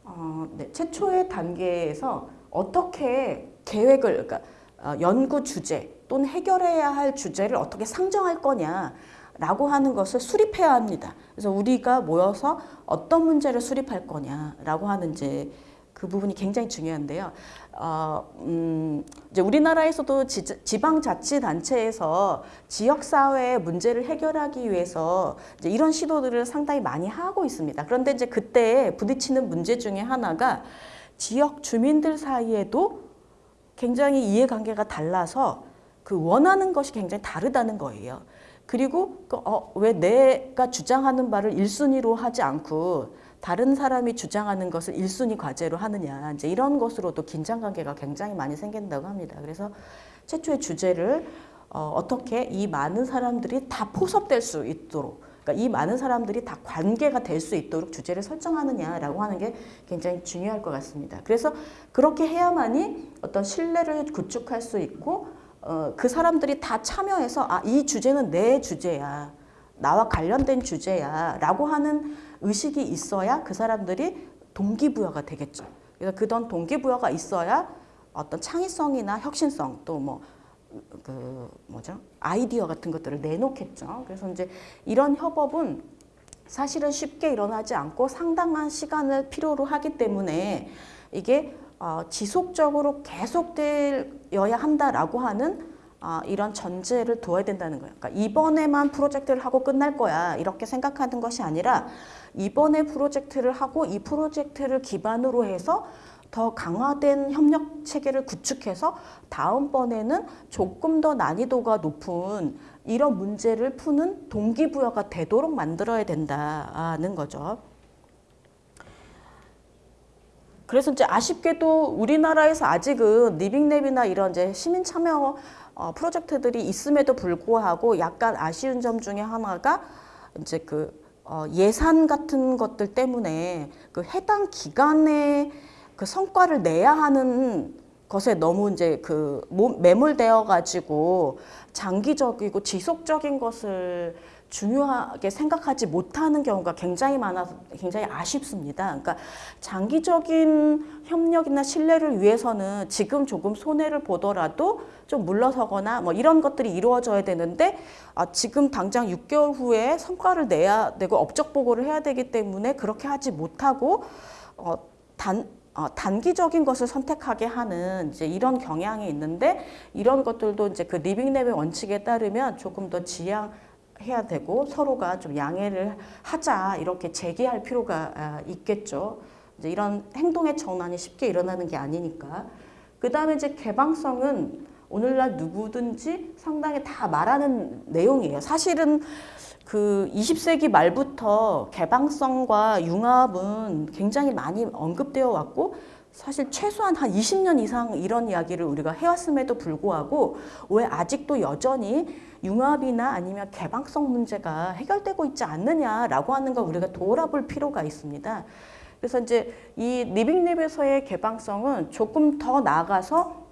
어, 네, 최초의 단계에서 어떻게 계획을 그러니까 어, 연구 주제 또는 해결해야 할 주제를 어떻게 상정할 거냐 라고 하는 것을 수립해야 합니다. 그래서 우리가 모여서 어떤 문제를 수립할 거냐라고 하는 이제 그 부분이 굉장히 중요한데요. 어, 음, 이제 우리나라에서도 지, 방자치단체에서 지역사회의 문제를 해결하기 위해서 이런 시도들을 상당히 많이 하고 있습니다. 그런데 이제 그때 부딪히는 문제 중에 하나가 지역 주민들 사이에도 굉장히 이해관계가 달라서 그 원하는 것이 굉장히 다르다는 거예요. 그리고 그, 어, 왜 내가 주장하는 바를 일순위로 하지 않고 다른 사람이 주장하는 것을 일순위 과제로 하느냐 이제 이런 것으로도 긴장 관계가 굉장히 많이 생긴다고 합니다. 그래서 최초의 주제를 어, 어떻게 이 많은 사람들이 다 포섭될 수 있도록 그러니까 이 많은 사람들이 다 관계가 될 수 있도록 주제를 설정하느냐라고 하는 게 굉장히 중요할 것 같습니다. 그래서 그렇게 해야만이 어떤 신뢰를 구축할 수 있고 어, 그 사람들이 다 참여해서 아, 이 주제는 내 주제야. 나와 관련된 주제야. 라고 하는 의식이 있어야 그 사람들이 동기부여가 되겠죠. 그래서 그런 동기부여가 있어야 어떤 창의성이나 혁신성 또뭐 그 뭐죠 아이디어 같은 것들을 내놓겠죠. 그래서 이제 이런 협업은 사실은 쉽게 일어나지 않고 상당한 시간을 필요로 하기 때문에 이게 어, 지속적으로 계속되어야 한다라고 하는 어, 이런 전제를 두어야 된다는 거예요. 그러니까 이번에만 프로젝트를 하고 끝날 거야 이렇게 생각하는 것이 아니라 이번에 프로젝트를 하고 이 프로젝트를 기반으로 해서 더 강화된 협력 체계를 구축해서 다음번에는 조금 더 난이도가 높은 이런 문제를 푸는 동기부여가 되도록 만들어야 된다는 거죠. 그래서 이제 아쉽게도 우리나라에서 아직은 리빙랩이나 이런 이제 시민 참여 어, 프로젝트들이 있음에도 불구하고 약간 아쉬운 점 중에 하나가 이제 그 어, 예산 같은 것들 때문에 그 해당 기간에 그 성과를 내야 하는 것에 너무 이제 그 몸- 매몰되어 가지고 장기적이고 지속적인 것을 중요하게 생각하지 못하는 경우가 굉장히 많아서 굉장히 아쉽습니다. 그러니까 장기적인 협력이나 신뢰를 위해서는 지금 조금 손해를 보더라도 좀 물러서거나 뭐 이런 것들이 이루어져야 되는데 아, 지금 당장 6개월 후에 성과를 내야 되고 업적 보고를 해야 되기 때문에 그렇게 하지 못하고 어, 단 어, 단기적인 것을 선택하게 하는 이제 이런 경향이 있는데 이런 것들도 이제 그 리빙랩의 원칙에 따르면 조금 더 지양 해야 되고 서로가 좀 양해를 하자 이렇게 제기할 필요가 아, 있겠죠. 이제 이런 행동의 전환이 쉽게 일어나는 게 아니니까. 그 다음에 이제 개방성은 오늘날 누구든지 상당히 다 말하는 내용이에요. 사실은 그 20세기 말부터 개방성과 융합은 굉장히 많이 언급되어 왔고 사실 최소한 한 20년 이상 이런 이야기를 우리가 해왔음에도 불구하고 왜 아직도 여전히 융합이나 아니면 개방성 문제가 해결되고 있지 않느냐라고 하는 걸 우리가 돌아볼 필요가 있습니다. 그래서 이제 이 리빙랩에서의 개방성은 조금 더 나아가서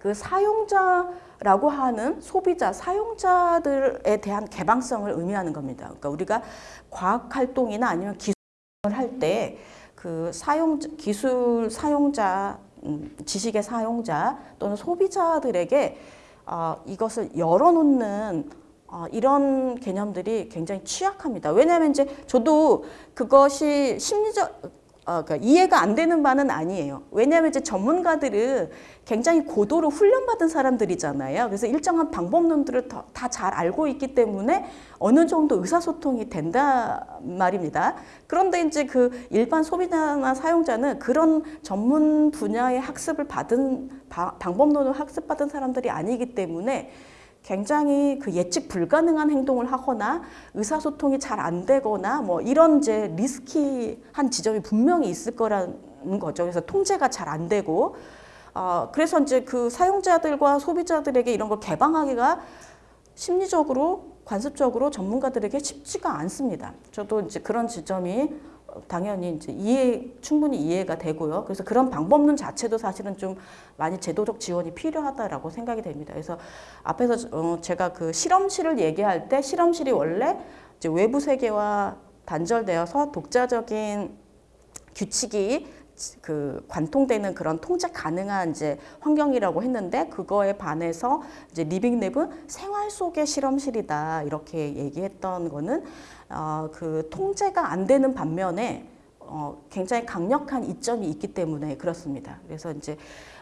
그 사용자라고 하는 소비자, 사용자들에 대한 개방성을 의미하는 겁니다. 그러니까 우리가 과학 활동이나 아니면 기술을 할때 그 사용 기술 사용자, 음, 지식의 사용자 또는 소비자들에게 어, 이것을 열어놓는 어, 이런 개념들이 굉장히 취약합니다. 왜냐하면 이제 저도 그것이 심리적 어, 그러니까 이해가 안 되는 바는 아니에요. 왜냐하면 이제 전문가들은 굉장히 고도로 훈련받은 사람들이잖아요. 그래서 일정한 방법론들을 다 잘 알고 있기 때문에 어느 정도 의사소통이 된다 말입니다. 그런데 이제 그 일반 소비자나 사용자는 그런 전문 분야의 학습을 받은 바- 방법론을 학습받은 사람들이 아니기 때문에 굉장히 그 예측 불가능한 행동을 하거나 의사소통이 잘 안 되거나 뭐 이런 이제 리스키한 지점이 분명히 있을 거라는 거죠. 그래서 통제가 잘 안 되고 어, 그래서 이제 그 사용자들과 소비자들에게 이런 걸 개방하기가 심리적으로 관습적으로 전문가들에게 쉽지가 않습니다. 저도 이제 그런 지점이 어, 당연히 이제 이해 충분히 이해가 되고요. 그래서 그런 방법론 자체도 사실은 좀 많이 제도적 지원이 필요하다라고 생각이 됩니다. 그래서 앞에서 어, 제가 그 실험실을 얘기할 때 실험실이 원래 이제 외부 세계와 단절되어서 독자적인 규칙이 그 관통되는 그런 통제 가능한 이제 환경이라고 했는데 그거에 반해서 이제 리빙랩은 생활 속의 실험실이다 이렇게 얘기했던 거는 어, 그 통제가 안 되는 반면에 어, 굉장히 강력한 이점이 있기 때문에 그렇습니다. 그래서 이제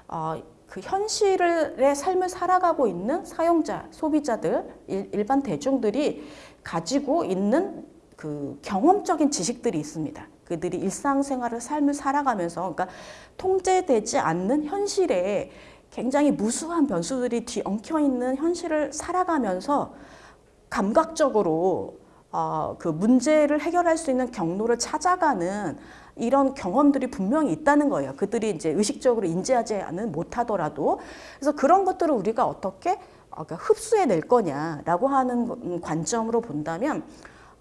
어, 그 현실의 삶을 살아가고 있는 사용자, 소비자들, 일, 일반 대중들이 가지고 있는 그 경험적인 지식들이 있습니다. 그들이 일상생활을 삶을 살아가면서 그러니까 통제되지 않는 현실에 굉장히 무수한 변수들이 뒤엉켜 있는 현실을 살아가면서 감각적으로 어, 그 문제를 해결할 수 있는 경로를 찾아가는 이런 경험들이 분명히 있다는 거예요. 그들이 이제 의식적으로 인지하지는 못하더라도 그래서 그런 것들을 우리가 어떻게 어, 그러니까 흡수해낼 거냐라고 하는 관점으로 본다면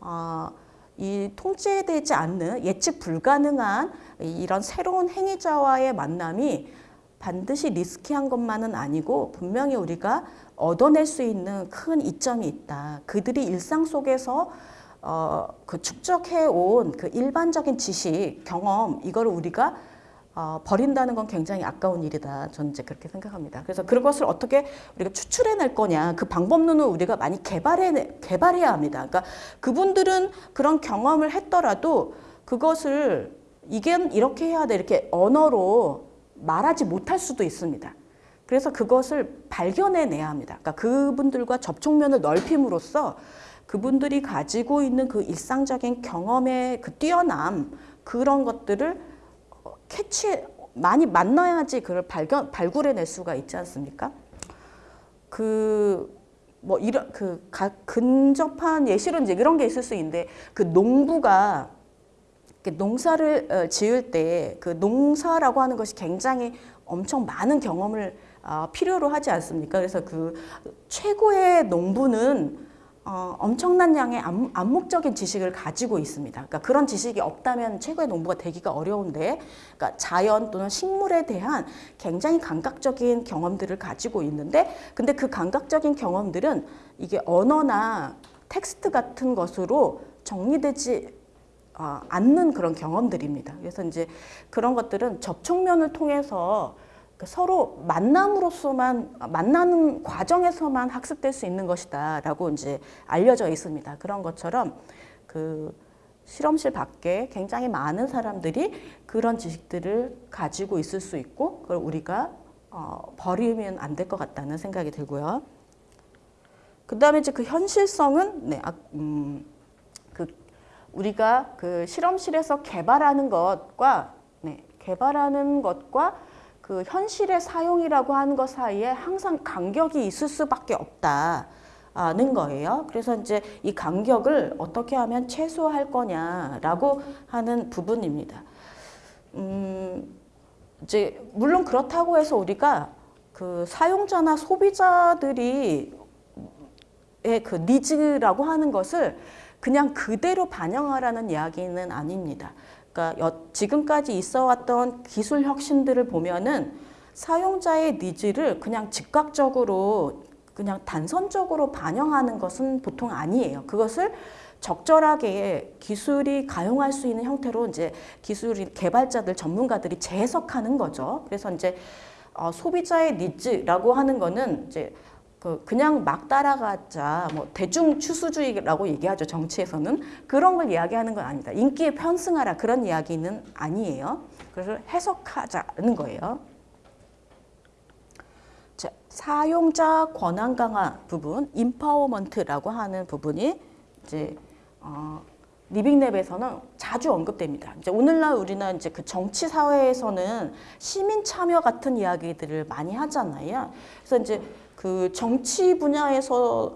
어, 이 통제되지 않는 예측 불가능한 이런 새로운 행위자와의 만남이 반드시 리스키한 것만은 아니고 분명히 우리가 얻어낼 수 있는 큰 이점이 있다. 그들이 일상 속에서 어, 그 축적해 온 그 일반적인 지식, 경험 이거를 우리가 어, 버린다는 건 굉장히 아까운 일이다. 저는 이제 그렇게 생각합니다. 그래서 그것을 어떻게 우리가 추출해낼 거냐. 그 방법론을 우리가 많이 개발해, 개발해야 합니다. 그러니까 그분들은 그런 경험을 했더라도 그것을 이게 이렇게 해야 돼. 이렇게 언어로 말하지 못할 수도 있습니다. 그래서 그것을 발견해내야 합니다. 그러니까 그분들과 접촉면을 넓힘으로써 그분들이 가지고 있는 그 일상적인 경험의 그 뛰어남 그런 것들을 캐치 많이 만나야지 그걸 발견 발굴해낼 수가 있지 않습니까? 그 뭐 이런 그 가, 근접한 예시로 이제 이런 게 있을 수 있는데 그 농부가 농사를 어, 지을 때 그 농사라고 하는 것이 굉장히 엄청 많은 경험을 어, 필요로 하지 않습니까? 그래서 그 최고의 농부는 어, 엄청난 양의 암, 암묵적인 지식을 가지고 있습니다. 그러니까 그런 지식이 없다면 최고의 농부가 되기가 어려운데, 그러니까 자연 또는 식물에 대한 굉장히 감각적인 경험들을 가지고 있는데, 근데 그 감각적인 경험들은 이게 언어나 텍스트 같은 것으로 정리되지 어, 않는 그런 경험들입니다. 그래서 이제 그런 것들은 접촉면을 통해서 그 서로 만남으로서만 만나는 과정에서만 학습될 수 있는 것이다라고 이제 알려져 있습니다. 그런 것처럼 그 실험실 밖에 굉장히 많은 사람들이 그런 지식들을 가지고 있을 수 있고 그걸 우리가 어, 버리면 안 될 것 같다는 생각이 들고요. 그 다음에 이제 그 현실성은 네, 아, 음, 그 우리가 그 실험실에서 개발하는 것과 네, 개발하는 것과 그 현실의 사용이라고 하는 것 사이에 항상 간격이 있을 수밖에 없다는 거예요. 그래서 이제 이 간격을 어떻게 하면 최소화할 거냐라고 하는 부분입니다. 음, 이제 물론 그렇다고 해서 우리가 그 사용자나 소비자들이 그 needs라고 하는 것을 그냥 그대로 반영하라는 이야기는 아닙니다. 그러니까 지금까지 있어 왔던 기술 혁신들을 보면은 사용자의 needs를 그냥 즉각적으로 그냥 단선적으로 반영하는 것은 보통 아니에요. 그것을 적절하게 기술이 가용할 수 있는 형태로 이제 기술 개발자들 전문가들이 재해석하는 거죠. 그래서 이제 어, 소비자의 needs라고 하는 거는 이제 그 그냥 막 따라가자 뭐 대중 추수주의라고 얘기하죠 정치에서는 그런 걸 이야기하는 건 아니다 인기에 편승하라 그런 이야기는 아니에요 그래서 해석하자는 거예요 자 사용자 권한 강화 부분 empowerment라고 하는 부분이 이제 어, 리빙랩에서는 자주 언급됩니다. 이제 오늘날 우리는 이제 그 정치 사회에서는 시민 참여 같은 이야기들을 많이 하잖아요. 그래서 이제 그 정치 분야에서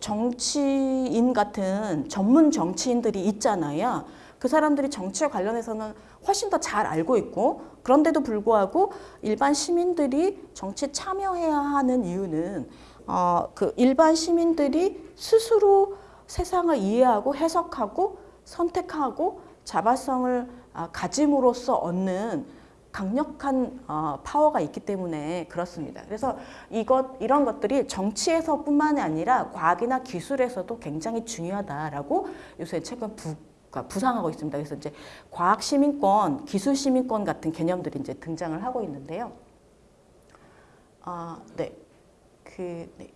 정치인 같은 전문 정치인들이 있잖아요. 그 사람들이 정치에 관련해서는 훨씬 더 잘 알고 있고 그런데도 불구하고 일반 시민들이 정치에 참여해야 하는 이유는 어, 그 일반 시민들이 스스로 세상을 이해하고 해석하고 선택하고 자발성을 아, 가짐으로써 얻는 강력한 어, 파워가 있기 때문에 그렇습니다. 그래서 이것 이런 것들이 정치에서 뿐만이 아니라 과학이나 기술에서도 굉장히 중요하다라고 요새 최근 부, 그러니까 부상하고 있습니다. 그래서 이제 과학 시민권, 기술 시민권 같은 개념들이 이제 등장을 하고 있는데요. 아, 네. 그 네.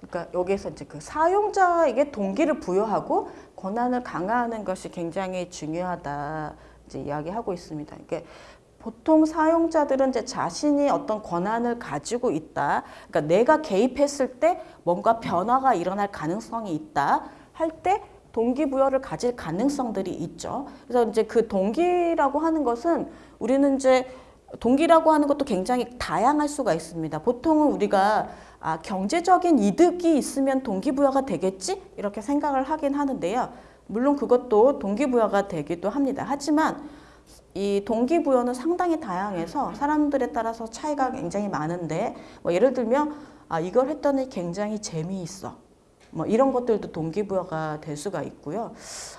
그러니까 여기에서 이제 그 사용자에게 동기를 부여하고 권한을 강화하는 것이 굉장히 중요하다. 이제 이야기하고 있습니다. 그러니까 보통 사용자들은 이제 자신이 어떤 권한을 가지고 있다. 그러니까 내가 개입했을 때 뭔가 변화가 일어날 가능성이 있다. 할때 동기부여를 가질 가능성들이 있죠. 그래서 이제 그 동기라고 하는 것은 우리는 이제 동기라고 하는 것도 굉장히 다양할 수가 있습니다. 보통은 우리가 아, 경제적인 이득이 있으면 동기부여가 되겠지? 이렇게 생각을 하긴 하는데요. 물론 그것도 동기부여가 되기도 합니다. 하지만 이 동기부여는 상당히 다양해서 사람들에 따라서 차이가 굉장히 많은데 뭐 예를 들면 아, 이걸 했더니 굉장히 재미있어. 뭐 이런 것들도 동기부여가 될 수가 있고요.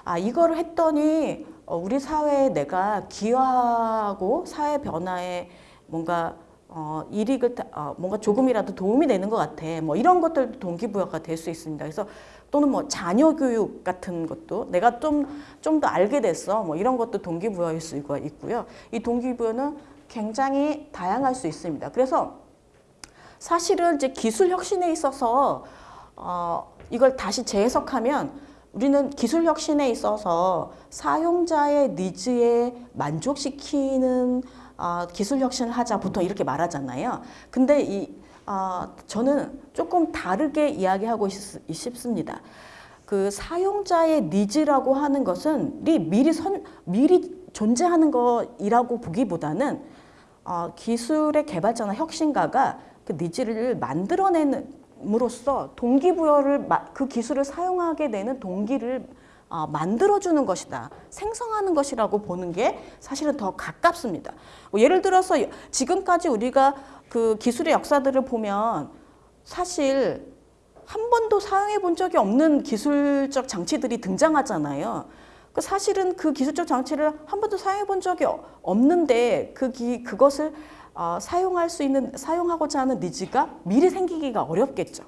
아, 이거를 했더니 어, 우리 사회에 내가 기여하고 사회 변화에 뭔가 어, 이익을 타- 어, 뭔가 조금이라도 도움이 되는 것 같아. 뭐 이런 것들도 동기부여가 될 수 있습니다. 그래서 또는 뭐 자녀 교육 같은 것도 내가 좀 좀 더 알게 됐어. 뭐 이런 것도 동기부여일 수가 있고요. 이 동기부여는 굉장히 다양할 수 있습니다. 그래서 사실은 이제 기술 혁신에 있어서 어, 이걸 다시 재해석하면 우리는 기술 혁신에 있어서 사용자의 니즈에 만족시키는 어, 기술 혁신을 하자 보통 이렇게 말하잖아요. 근데 이 어, 저는 조금 다르게 이야기하고 싶, 싶습니다. 그 사용자의 니즈라고 하는 것은 리- 미리 선 미리 존재하는 것이라고 보기보다는 어, 기술의 개발자나 혁신가가 그 needs를 만들어내는 으로써 동기부여를 마- 그 기술을 사용하게 되는 동기를 어, 만들어주는 것이다. 생성하는 것이라고 보는 게 사실은 더 가깝습니다. 뭐 예를 들어서 지금까지 우리가 그 기술의 역사들을 보면 사실 한 번도 사용해 본 적이 없는 기술적 장치들이 등장하잖아요. 그 사실은 그 기술적 장치를 한 번도 사용해 본 적이 어- 없는데 그 기, 그것을 어, 사용할 수 있는 사용하고자 하는 needs가 미리 생기기가 어렵겠죠.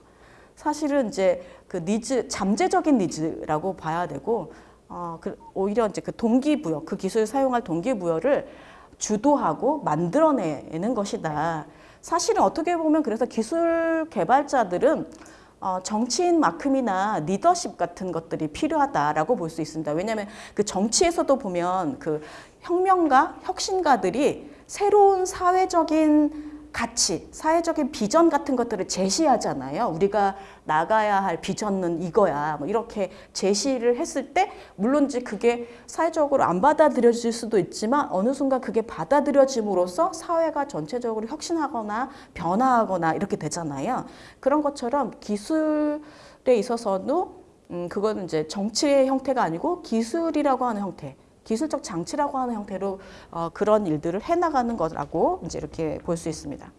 사실은 이제 그 니즈 잠재적인 needs라고 봐야 되고 어, 그 오히려 이제 그 동기부여 그 기술을 사용할 동기부여를 주도하고 만들어내는 것이다. 사실은 어떻게 보면 그래서 기술 개발자들은 어, 정치인만큼이나 리더십 같은 것들이 필요하다라고 볼 수 있습니다. 왜냐하면 그 정치에서도 보면 그 혁명가, 혁신가들이 새로운 사회적인 가치, 사회적인 비전 같은 것들을 제시하잖아요. 우리가 나가야 할 비전은 이거야. 뭐 이렇게 제시를 했을 때 물론 이제 그게 사회적으로 안 받아들여질 수도 있지만 어느 순간 그게 받아들여짐으로써 사회가 전체적으로 혁신하거나 변화하거나 이렇게 되잖아요. 그런 것처럼 기술에 있어서도 음, 그거는 이제 정치의 형태가 아니고 기술이라고 하는 형태. 기술적 장치라고 하는 형태로 어, 그런 일들을 해나가는 거라고 이제 이렇게 볼 수 있습니다.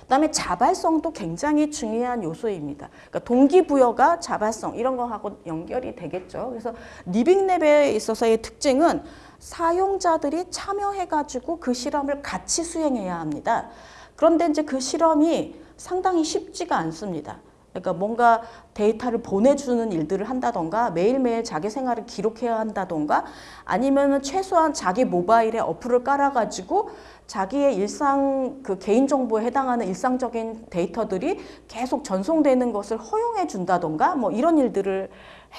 그다음에 자발성도 굉장히 중요한 요소입니다. 그러니까 동기부여가 자발성 이런 거하고 연결이 되겠죠. 그래서 리빙랩에 있어서의 특징은 사용자들이 참여해가지고 그 실험을 같이 수행해야 합니다. 그런데 이제 그 실험이 상당히 쉽지가 않습니다. 그러니까 뭔가 데이터를 보내주는 일들을 한다던가 매일매일 자기 생활을 기록해야 한다던가 아니면은 최소한 자기 모바일에 어플을 깔아가지고 자기의 일상 그 개인정보에 해당하는 일상적인 데이터들이 계속 전송되는 것을 허용해 준다던가 뭐 이런 일들을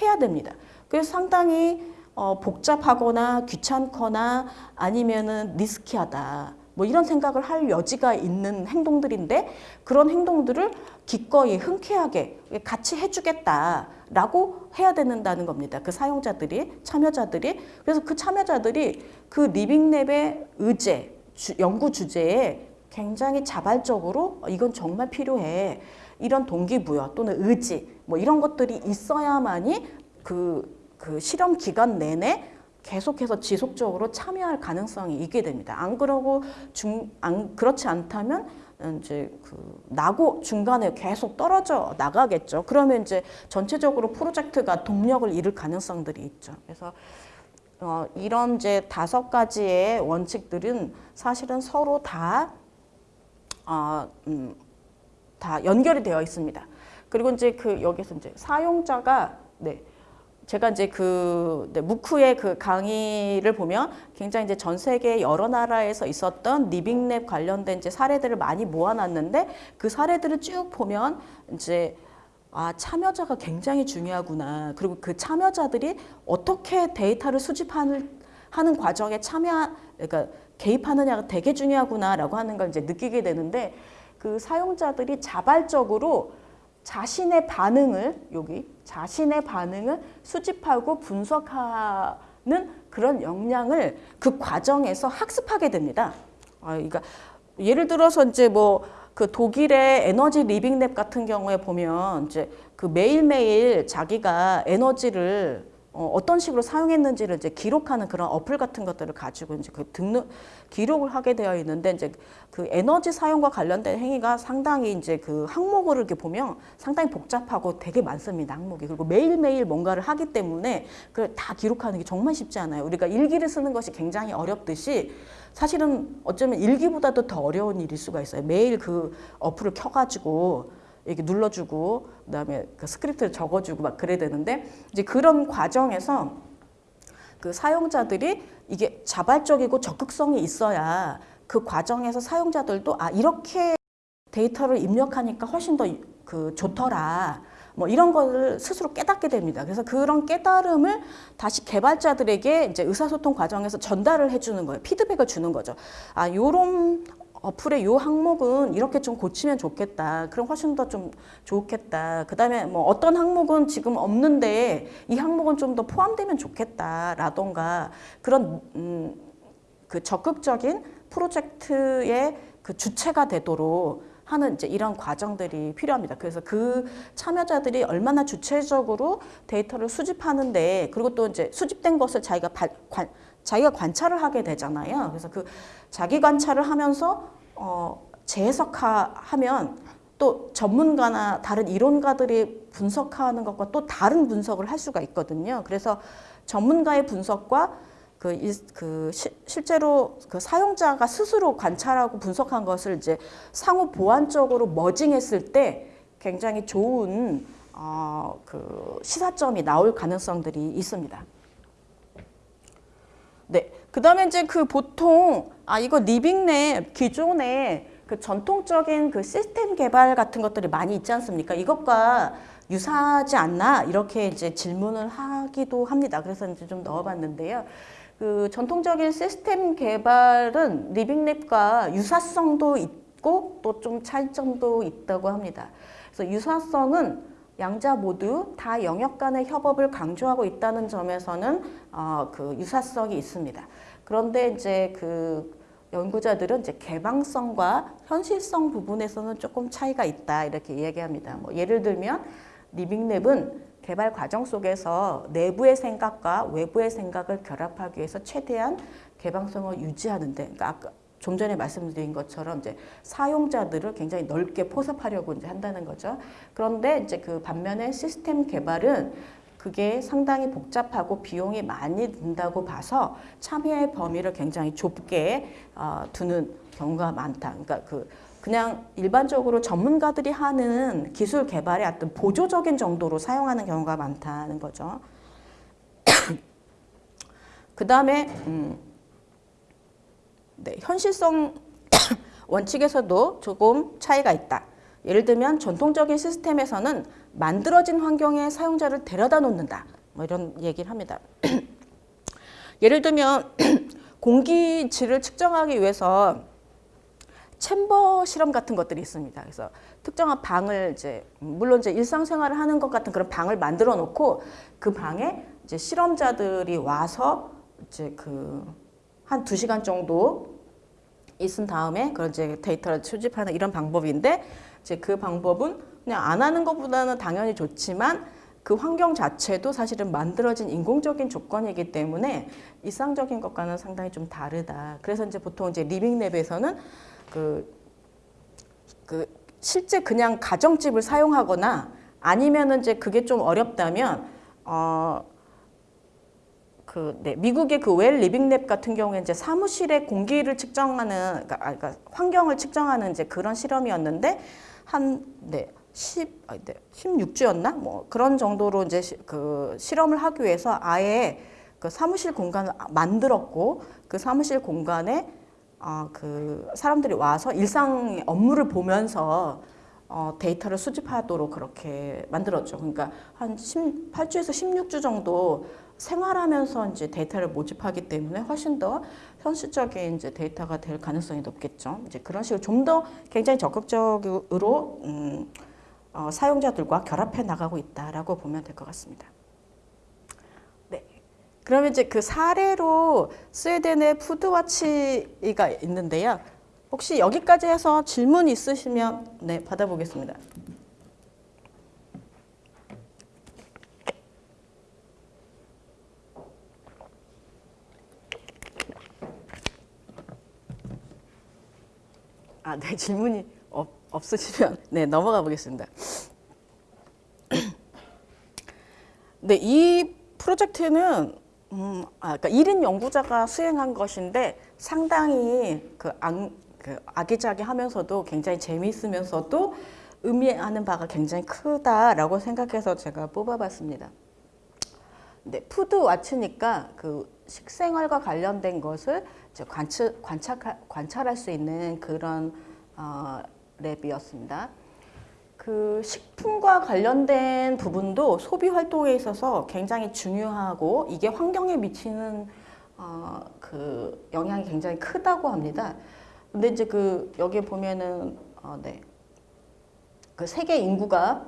해야 됩니다. 그래서 상당히 어, 복잡하거나 귀찮거나 아니면은 리스키하다. 뭐 이런 생각을 할 여지가 있는 행동들인데 그런 행동들을 기꺼이 흔쾌하게 같이 해주겠다라고 해야 된다는 겁니다. 그 사용자들이 참여자들이 그래서 그 참여자들이 그 리빙랩의 의제 주, 연구 주제에 굉장히 자발적으로 어, 이건 정말 필요해 이런 동기부여 또는 의지 뭐 이런 것들이 있어야만이 그, 그 실험 기간 내내 계속해서 지속적으로 참여할 가능성이 있게 됩니다. 안 그러고 중, 안, 그렇지 않다면 이제 그 나고 중간에 계속 떨어져 나가겠죠. 그러면 이제 전체적으로 프로젝트가 동력을 잃을 가능성들이 있죠. 그래서 어, 이런 이제 다섯 가지의 원칙들은 사실은 서로 다, 어, 음, 다 연결이 되어 있습니다. 그리고 이제 그 여기서 이제 사용자가 네. 제가 이제 그 네, 무크의 그 강의를 보면 굉장히 이제 전 세계 여러 나라에서 있었던 리빙랩 관련된 이제 사례들을 많이 모아놨는데 그 사례들을 쭉 보면 이제 아 참여자가 굉장히 중요하구나. 그리고 그 참여자들이 어떻게 데이터를 수집하는 하는 과정에 참여 그러니까 개입하느냐가 되게 중요하구나라고 하는 걸 이제 느끼게 되는데 그 사용자들이 자발적으로 자신의 반응을 여기 자신의 반응을 수집하고 분석하는 그런 역량을 그 과정에서 학습하게 됩니다. 아, 그러니까 예를 들어서 이제 뭐 그 독일의 에너지 living lab 같은 경우에 보면 이제 그 매일매일 자기가 에너지를 어, 어떤 식으로 사용했는지를 이제 기록하는 그런 어플 같은 것들을 가지고 이제 그 등록 기록을 하게 되어 있는데 이제 그 에너지 사용과 관련된 행위가 상당히 이제 그 항목을 이렇게 보면 상당히 복잡하고 되게 많습니다 항목이. 그리고 매일매일 뭔가를 하기 때문에 그걸 다 기록하는 게 정말 쉽지 않아요. 우리가 일기를 쓰는 것이 굉장히 어렵듯이 사실은 어쩌면 일기보다도 더 어려운 일일 수가 있어요. 매일 그 어플을 켜가지고 이렇게 눌러주고 그다음에 그 스크립트를 적어주고 막 그래야 되는데 이제 그런 과정에서 그 사용자들이 이게 자발적이고 적극성이 있어야 그 과정에서 사용자들도 아 이렇게 데이터를 입력하니까 훨씬 더 그 좋더라. 뭐 이런 거를 스스로 깨닫게 됩니다. 그래서 그런 깨달음을 다시 개발자들에게 이제 의사소통 과정에서 전달을 해주는 거예요. 피드백을 주는 거죠. 아, 요런 어플의 요 항목은 이렇게 좀 고치면 좋겠다. 그럼 훨씬 더 좀 좋겠다. 그 다음에 뭐 어떤 항목은 지금 없는데 이 항목은 좀 더 포함되면 좋겠다 라던가 그런, 음, 그 적극적인 프로젝트의 그 주체가 되도록 하는 이제 이런 과정들이 필요합니다. 그래서 그 참여자들이 얼마나 주체적으로 데이터를 수집하는데 그리고 또 이제 수집된 것을 자기가 발, 관, 자기가 관찰을 하게 되잖아요. 그래서 그 자기 관찰을 하면서 어, 재해석하면 또 전문가나 다른 이론가들이 분석하는 것과 또 다른 분석을 할 수가 있거든요. 그래서 전문가의 분석과 그, 이, 그 시, 실제로 그 사용자가 스스로 관찰하고 분석한 것을 이제 상호 보완적으로 merging했을 때 굉장히 좋은 어, 그 시사점이 나올 가능성들이 있습니다. 네. 그 다음에 이제 그 보통, 아, 이거 living lab 기존에 그 전통적인 그 시스템 개발 같은 것들이 많이 있지 않습니까? 이것과 유사하지 않나? 이렇게 이제 질문을 하기도 합니다. 그래서 이제 좀 넣어봤는데요. 그 전통적인 시스템 개발은 living lab과 유사성도 있고 또 좀 차이점도 있다고 합니다. 그래서 유사성은 양자 모두 다 영역 간의 협업을 강조하고 있다는 점에서는 어, 그 유사성이 있습니다. 그런데 이제 그 연구자들은 이제 개방성과 현실성 부분에서는 조금 차이가 있다 이렇게 이야기합니다. 뭐 예를 들면 리빙랩은 개발 과정 속에서 내부의 생각과 외부의 생각을 결합하기 위해서 최대한 개방성을 유지하는데, 그러니까 아까 좀 전에 말씀드린 것처럼 이제 사용자들을 굉장히 넓게 포섭하려고 이제 한다는 거죠. 그런데 이제 그 반면에 시스템 개발은 그게 상당히 복잡하고 비용이 많이 든다고 봐서 참여의 범위를 굉장히 좁게 어, 두는 경우가 많다. 그러니까 그 그냥 일반적으로 전문가들이 하는 기술 개발의 어떤 보조적인 정도로 사용하는 경우가 많다는 거죠. 그 다음에 음, 네, 현실성 원칙에서도 조금 차이가 있다. 예를 들면 전통적인 시스템에서는 만들어진 환경에 사용자를 데려다 놓는다. 뭐 이런 얘기를 합니다. 예를 들면 공기질을 측정하기 위해서 챔버 실험 같은 것들이 있습니다. 그래서 특정한 방을 이제 물론 이제 일상생활을 하는 것 같은 그런 방을 만들어 놓고 그 방에 이제 실험자들이 와서 이제 그 한 두 시간 정도 있은 다음에 그런 이제 데이터를 수집하는 이런 방법인데 이제 그 방법은 그냥 안 하는 것보다는 당연히 좋지만 그 환경 자체도 사실은 만들어진 인공적인 조건이기 때문에 일상적인 것과는 상당히 좀 다르다. 그래서 이제 보통 이제 리빙랩에서는 그, 그 실제 그냥 가정집을 사용하거나 아니면은 이제 그게 좀 어렵다면 어, 그, 네, 미국의 그 웰 리빙랩 같은 경우에 이제 사무실의 공기를 측정하는, 그러니까, 아, 그러니까 환경을 측정하는 이제 그런 실험이었는데, 한, 네, 10, 아, 네, 16주였나? 뭐 그런 정도로 이제 시, 그 실험을 하기 위해서 아예 그 사무실 공간을 만들었고, 그 사무실 공간에 어, 그 사람들이 와서 일상 업무를 보면서 어, 데이터를 수집하도록 그렇게 만들었죠. 그러니까 한 8주에서 16주 정도 생활하면서 이제 데이터를 모집하기 때문에 훨씬 더 현실적인 이제 데이터가 될 가능성이 높겠죠. 이제 그런 식으로 좀 더 굉장히 적극적으로 음, 어, 사용자들과 결합해 나가고 있다라고 보면 될 것 같습니다. 네. 그러면 이제 그 사례로 스웨덴의 푸드와치가 있는데요. 혹시 여기까지 해서 질문 있으시면 네 받아보겠습니다. 아, 네 질문이 없, 없으시면 네 넘어가 보겠습니다. 네, 이 프로젝트는 음, 아, 그러니까 1인 연구자가 수행한 것인데 상당히 그, 악, 그 아기자기하면서도 굉장히 재미있으면서도 의미하는 바가 굉장히 크다라고 생각해서 제가 뽑아봤습니다. 네, Food Watch니까 그 식생활과 관련된 것을 관찰, 관찰, 관찰할 수 있는 그런 어, lab이었습니다. 그 식품과 관련된 부분도 소비 활동에 있어서 굉장히 중요하고 이게 환경에 미치는 어, 그 영향이 굉장히 크다고 합니다. 근데 이제 그 여기 보면은 어, 네. 그 세계 인구가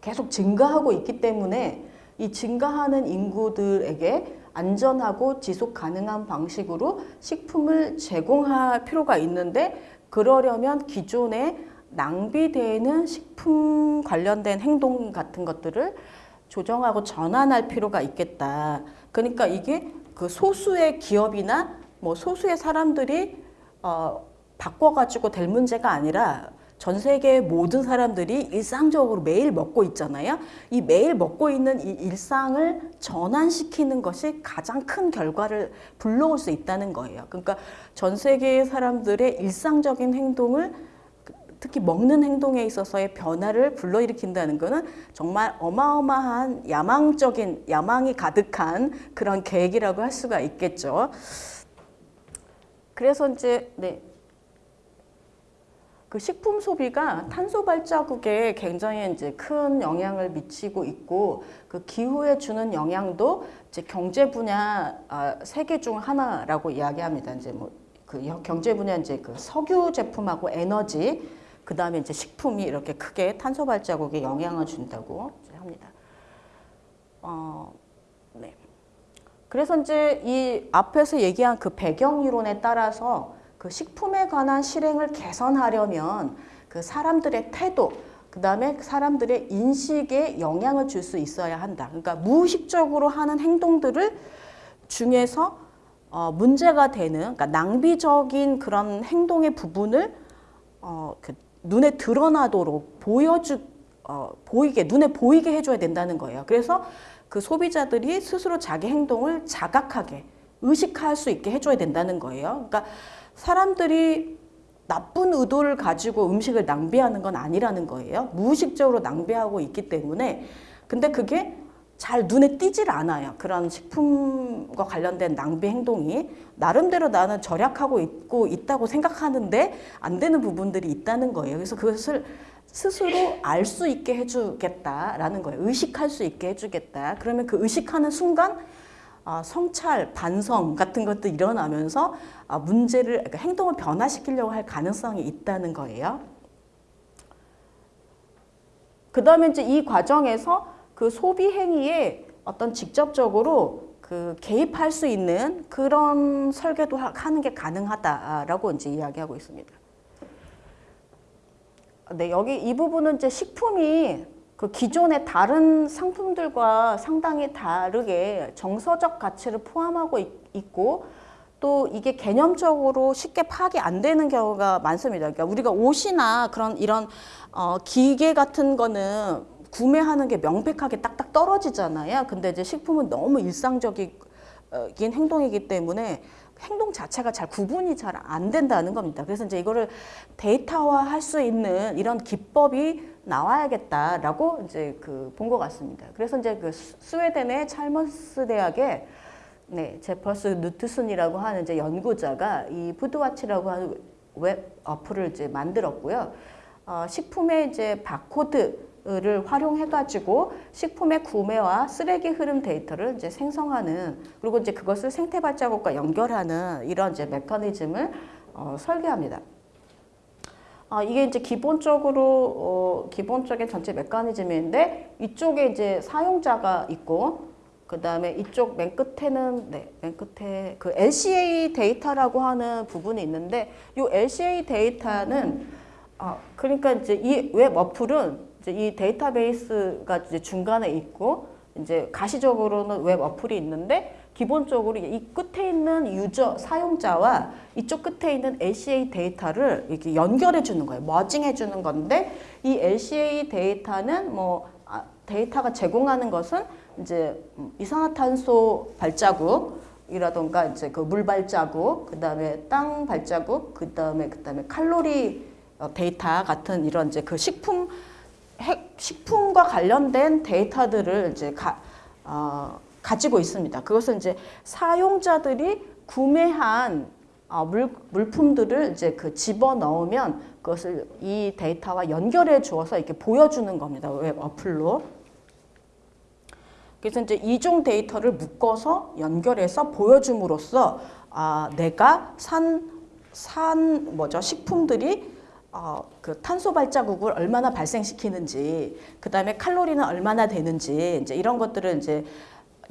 계속 증가하고 있기 때문에 이 증가하는 인구들에게 안전하고 지속 가능한 방식으로 식품을 제공할 필요가 있는데 그러려면 기존에 낭비되는 식품 관련된 행동 같은 것들을 조정하고 전환할 필요가 있겠다. 그러니까 이게 그 소수의 기업이나 뭐 소수의 사람들이 어, 바꿔가지고 될 문제가 아니라 전 세계 모든 사람들이 일상적으로 매일 먹고 있잖아요. 이 매일 먹고 있는 이 일상을 전환시키는 것이 가장 큰 결과를 불러올 수 있다는 거예요. 그러니까 전 세계의 사람들의 일상적인 행동을 특히 먹는 행동에 있어서의 변화를 불러일으킨다는 것은 정말 어마어마한 야망적인 야망이 가득한 그런 계획이라고 할 수가 있겠죠. 그래서 이제 네. 그 식품 소비가 탄소 발자국에 굉장히 이제 큰 영향을 미치고 있고 그 기후에 주는 영향도 이제 경제 분야 아, 세계 중 하나라고 이야기합니다. 이제 뭐 그 경제 분야 이제 그 석유 제품하고 에너지 그 다음에 이제 식품이 이렇게 크게 탄소 발자국에 영향을 준다고 합니다. 어, 네. 그래서 이제 이 앞에서 얘기한 그 배경 이론에 따라서 그 식품에 관한 실행을 개선하려면 그 사람들의 태도, 그 다음에 사람들의 인식에 영향을 줄 수 있어야 한다. 그러니까 무의식적으로 하는 행동들을 중에서 어, 문제가 되는, 그러니까 낭비적인 그런 행동의 부분을 어, 그 눈에 드러나도록 보여주 어, 보이게 눈에 보이게 해줘야 된다는 거예요. 그래서 그 소비자들이 스스로 자기 행동을 자각하게 의식할 수 있게 해줘야 된다는 거예요. 그러니까 사람들이 나쁜 의도를 가지고 음식을 낭비하는 건 아니라는 거예요. 무의식적으로 낭비하고 있기 때문에 근데 그게 잘 눈에 띄질 않아요. 그런 식품과 관련된 낭비 행동이 나름대로 나는 절약하고 있고 있다고 생각하는데 안 되는 부분들이 있다는 거예요. 그래서 그것을 스스로 알 수 있게 해주겠다라는 거예요. 의식할 수 있게 해주겠다. 그러면 그 의식하는 순간 어, 성찰, 반성 같은 것도 일어나면서 어, 문제를 그러니까 행동을 변화시키려고 할 가능성이 있다는 거예요. 그 다음에 이제 이 과정에서 그 소비 행위에 어떤 직접적으로 그 개입할 수 있는 그런 설계도 하는 게 가능하다라고 이제 이야기하고 있습니다. 네, 여기 이 부분은 이제 식품이 그 기존의 다른 상품들과 상당히 다르게 정서적 가치를 포함하고 있, 고 또 이게 개념적으로 쉽게 파악이 안 되는 경우가 많습니다. 그러니까 우리가 옷이나 그런 이런 어, 기계 같은 거는 구매하는 게 명백하게 딱딱 떨어지잖아요. 근데 이제 식품은 너무 일상적인 행동이기 때문에 행동 자체가 잘 구분이 잘 안 된다는 겁니다. 그래서 이제 이거를 데이터화 할 수 있는 이런 기법이 나와야겠다라고 이제 그 본 것 같습니다. 그래서 이제 그 스웨덴의 찰머스 대학의 네, 제퍼스 누트슨이라고 하는 이제 연구자가 이 Food Watch라고 하는 웹 어플을 이제 만들었고요. 어, 식품의 이제 바코드 를 활용해가지고 식품의 구매와 쓰레기 흐름 데이터를 이제 생성하는 그리고 이제 그것을 생태 발자국과 연결하는 이런 이제 메커니즘을 어, 설계합니다. 아, 이게 이제 기본적으로 어, 기본적인 전체 메커니즘인데 이쪽에 이제 사용자가 있고 그그 다음에 이쪽 맨 끝에는 네, 맨 끝에 그 LCA 데이터라고 하는 부분이 있는데 이 LCA 데이터는 아 그러니까 이제 이 웹 어플은 이제 이 데이터베이스가 이제 중간에 있고 이제 가시적으로는 웹 어플이 있는데 기본적으로 이 끝에 있는 user 사용자와 이쪽 끝에 있는 LCA 데이터를 이렇게 연결해 주는 거예요. merging해 주는 건데 이 LCA 데이터는 뭐 아, 데이터가 제공하는 것은 이제 음, 이산화탄소 발자국 이라던가 이제 그 물 발자국, 그다음에 땅 발자국, 그다음에 그다음에 칼로리 어, 데이터 같은 이런 이제 그 식품 핵 식품과 관련된 데이터들을 이제 가, 어, 가지고 있습니다. 그것은 이제 사용자들이 구매한 어, 물, 물품들을 이제 그 집어 넣으면 그것을 이 데이터와 연결해 주어서 이렇게 보여주는 겁니다. 웹 어플로. 그래서 이제 이종 데이터를 묶어서 연결해서 보여줌으로써 아, 내가 산, 산 뭐죠 식품들이 어, 그 탄소 발자국을 얼마나 발생시키는지, 그 다음에 칼로리는 얼마나 되는지, 이제 이런 것들을 이제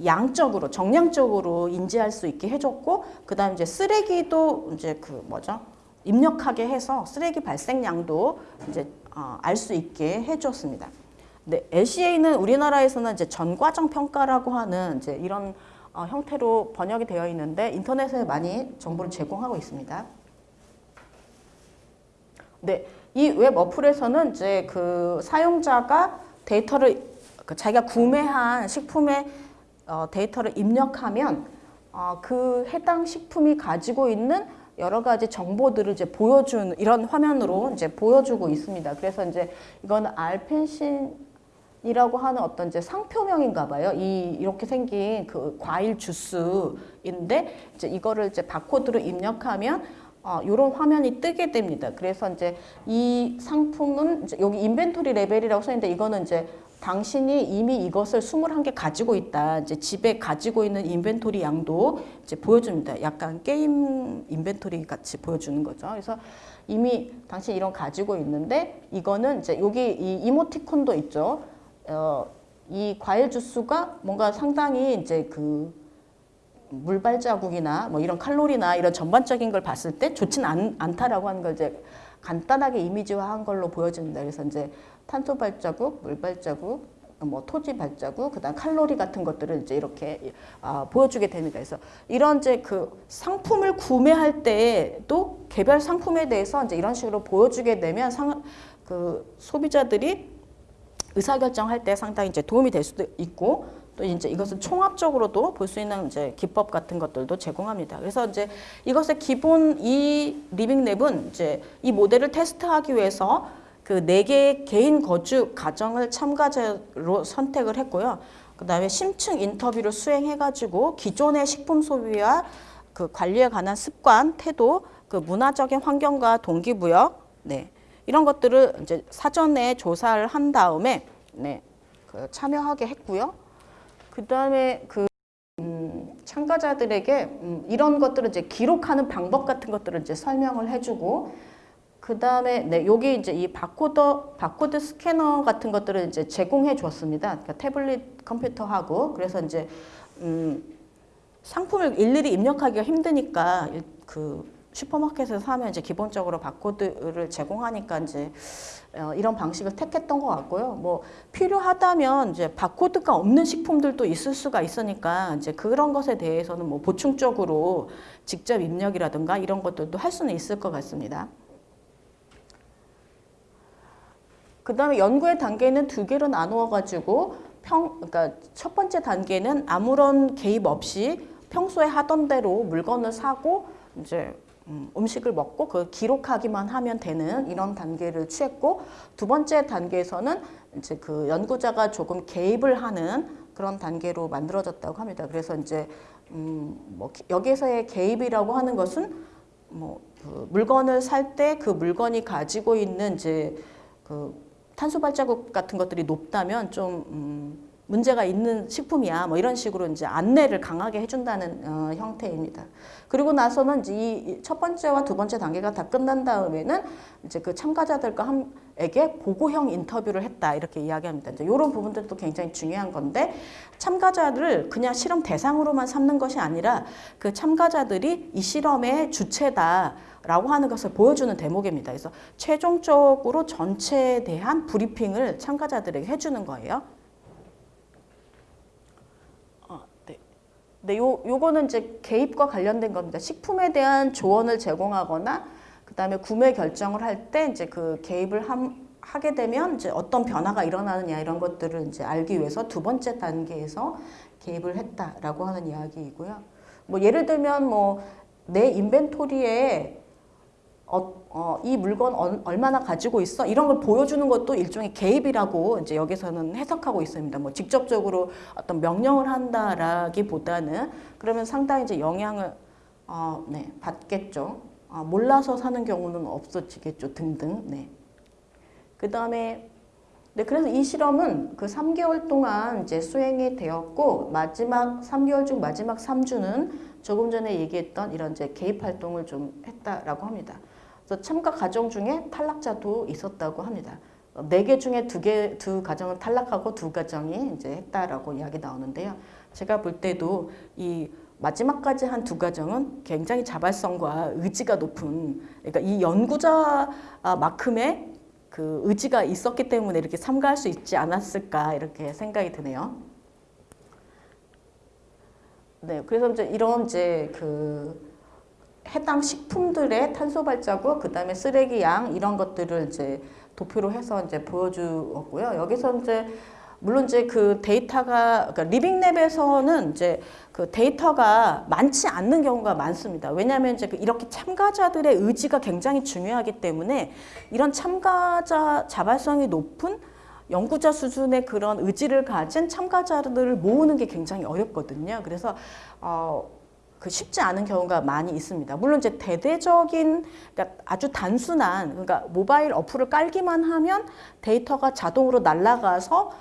양적으로, 정량적으로 인지할 수 있게 해줬고, 그 다음 이제 쓰레기도 이제 그 뭐죠? 입력하게 해서 쓰레기 발생량도 이제 어, 알 수 있게 해줬습니다. 네, LCA는 우리나라에서는 이제 전과정 평가라고 하는 이제 이런 어, 형태로 번역이 되어 있는데 인터넷에 많이 정보를 제공하고 있습니다. 네, 이 웹 어플에서는 이제 그 사용자가 데이터를 그 자기가 구매한 식품의 어, 데이터를 입력하면 어, 그 해당 식품이 가지고 있는 여러 가지 정보들을 이제 보여준 이런 화면으로 이제 보여주고 있습니다. 그래서 이제 이건 알펜신이라고 하는 어떤 이제 상표명인가 봐요. 이 이렇게 생긴 그 과일 주스인데 이제 이거를 이제 바코드로 입력하면 어, 이런 화면이 뜨게 됩니다. 그래서 이제 이 상품은 이제 여기 inventory level이라고 써 있는데 이거는 이제 당신이 이미 이것을 21개 가지고 있다. 이제 집에 가지고 있는 inventory 양도 이제 보여줍니다. 약간 게임 inventory 같이 보여주는 거죠. 그래서 이미 당신 이런 가지고 있는데 이거는 이제 여기 이 이모티콘도 있죠. 어, 이 과일 주스가 뭔가 상당히 이제 그 물발 자국이나 뭐 이런 칼로리나 이런 전반적인 걸 봤을 때 좋진 않, 않다라고 하는 걸 이제 간단하게 이미지화한 걸로 보여집니다. 그래서 이제 탄소 발자국, 물 발자국, 뭐 토지 발자국, 그다음 칼로리 같은 것들을 이제 이렇게 아, 보여주게 됩니다. 그래서 이런 이제 그 상품을 구매할 때도 개별 상품에 대해서 이제 이런 식으로 보여주게 되면 상, 그 소비자들이 의사결정할 때 상당히 이제 도움이 될 수도 있고 또 이제 이것을 총합적으로도 볼 수 있는 이제 기법 같은 것들도 제공합니다. 그래서 이제 이것의 기본 이 리빙랩은 이제 이 모델을 테스트하기 위해서 그 네 개의 개인 거주 가정을 참가자로 선택을 했고요. 그 다음에 심층 인터뷰를 수행해가지고 기존의 식품 소비와 그 관리에 관한 습관, 태도, 그 문화적인 환경과 동기부여, 네 이런 것들을 이제 사전에 조사를 한 다음에 네, 그 참여하게 했고요. 그 다음에 그 음, 참가자들에게 음, 이런 것들을 이제 기록하는 방법 같은 것들을 이제 설명을 해주고 그 다음에 네 여기 이제 이 바코드 바코드 스캐너 같은 것들을 이제 제공해 줬습니다. 그러니까 태블릿 컴퓨터하고 그래서 이제 음, 상품을 일일이 입력하기가 힘드니까 그 슈퍼마켓에서 사면 이제 기본적으로 바코드를 제공하니까 이제 어, 이런 방식을 택했던 것 같고요. 뭐 필요하다면 이제 바코드가 없는 식품들도 있을 수가 있으니까 이제 그런 것에 대해서는 뭐 보충적으로 직접 입력이라든가 이런 것들도 할 수는 있을 것 같습니다. 그 다음에 연구의 단계는 두 개로 나누어 가지고 평, 그러니까 첫 번째 단계는 아무런 개입 없이 평소에 하던 대로 물건을 사고 이제 음, 음식을 먹고 그 기록하기만 하면 되는 이런 단계를 취했고 두 번째 단계에서는 이제 그 연구자가 조금 개입을 하는 그런 단계로 만들어졌다고 합니다. 그래서 이제 음 뭐 여기서의 개입이라고 하는 것은 뭐 그 물건을 살 때 그 물건이 가지고 있는 이제 그 탄소 발자국 같은 것들이 높다면 좀 음, 문제가 있는 식품이야 뭐 이런 식으로 이제 안내를 강하게 해준다는 어, 형태입니다. 그리고 나서는 이 첫 번째와 두 번째 단계가 다 끝난 다음에는 이제 그 참가자들과 한 에게 보고형 인터뷰를 했다 이렇게 이야기합니다. 이제 이런 부분들도 굉장히 중요한 건데 참가자를 그냥 실험 대상으로만 삼는 것이 아니라 그 참가자들이 이 실험의 주체다 라고 하는 것을 보여주는 대목입니다. 그래서 최종적으로 전체에 대한 브리핑을 참가자들에게 해주는 거예요. 어, 네. 네, 요, 요거는 이제 개입과 관련된 겁니다. 식품에 대한 조언을 제공하거나 그 다음에 구매 결정을 할 때 이제 그 개입을 함, 하게 되면 이제 어떤 변화가 일어나느냐 이런 것들을 이제 알기 위해서 두 번째 단계에서 개입을 했다라고 하는 이야기이고요. 뭐 예를 들면 뭐 내 인벤토리에 어, 어, 이 물건 얼, 얼마나 가지고 있어? 이런 걸 보여주는 것도 일종의 개입이라고 이제 여기서는 해석하고 있습니다. 뭐 직접적으로 어떤 명령을 한다라기보다는 그러면 상당히 이제 영향을 어, 네, 받겠죠. 아, 몰라서 사는 경우는 없어지겠죠. 등등. 네. 그 다음에 네, 그래서 이 실험은 그 3개월 동안 이제 수행이 되었고 마지막 3개월 중 마지막 3주는 조금 전에 얘기했던 이런 이제 개입 활동을 좀 했다라고 합니다. 그래서 참가 가정 중에 탈락자도 있었다고 합니다. 네 개 중에 두 개, 두 가정은 탈락하고 두 가정이 이제 했다라고 이야기 나오는데요. 제가 볼 때도 이 마지막까지 한 두 가정은 굉장히 자발성과 의지가 높은, 그러니까 이 연구자만큼의 그 의지가 있었기 때문에 이렇게 참가할 수 있지 않았을까 이렇게 생각이 드네요. 네, 그래서 이제 이런 이제 그 해당 식품들의 탄소 발자국, 그 다음에 쓰레기 양 이런 것들을 이제 도표로 해서 이제 보여주었고요. 여기서 이제 물론 이제 그 데이터가 그러니까 리빙랩에서는 이제 그 데이터가 많지 않는 경우가 많습니다. 왜냐하면 이제 그 이렇게 참가자들의 의지가 굉장히 중요하기 때문에 이런 참가자 자발성이 높은 연구자 수준의 그런 의지를 가진 참가자들을 모으는 게 굉장히 어렵거든요. 그래서 어, 그 쉽지 않은 경우가 많이 있습니다. 물론 이제 대대적인 그러니까 아주 단순한 그러니까 모바일 어플을 깔기만 하면 데이터가 자동으로 날아가서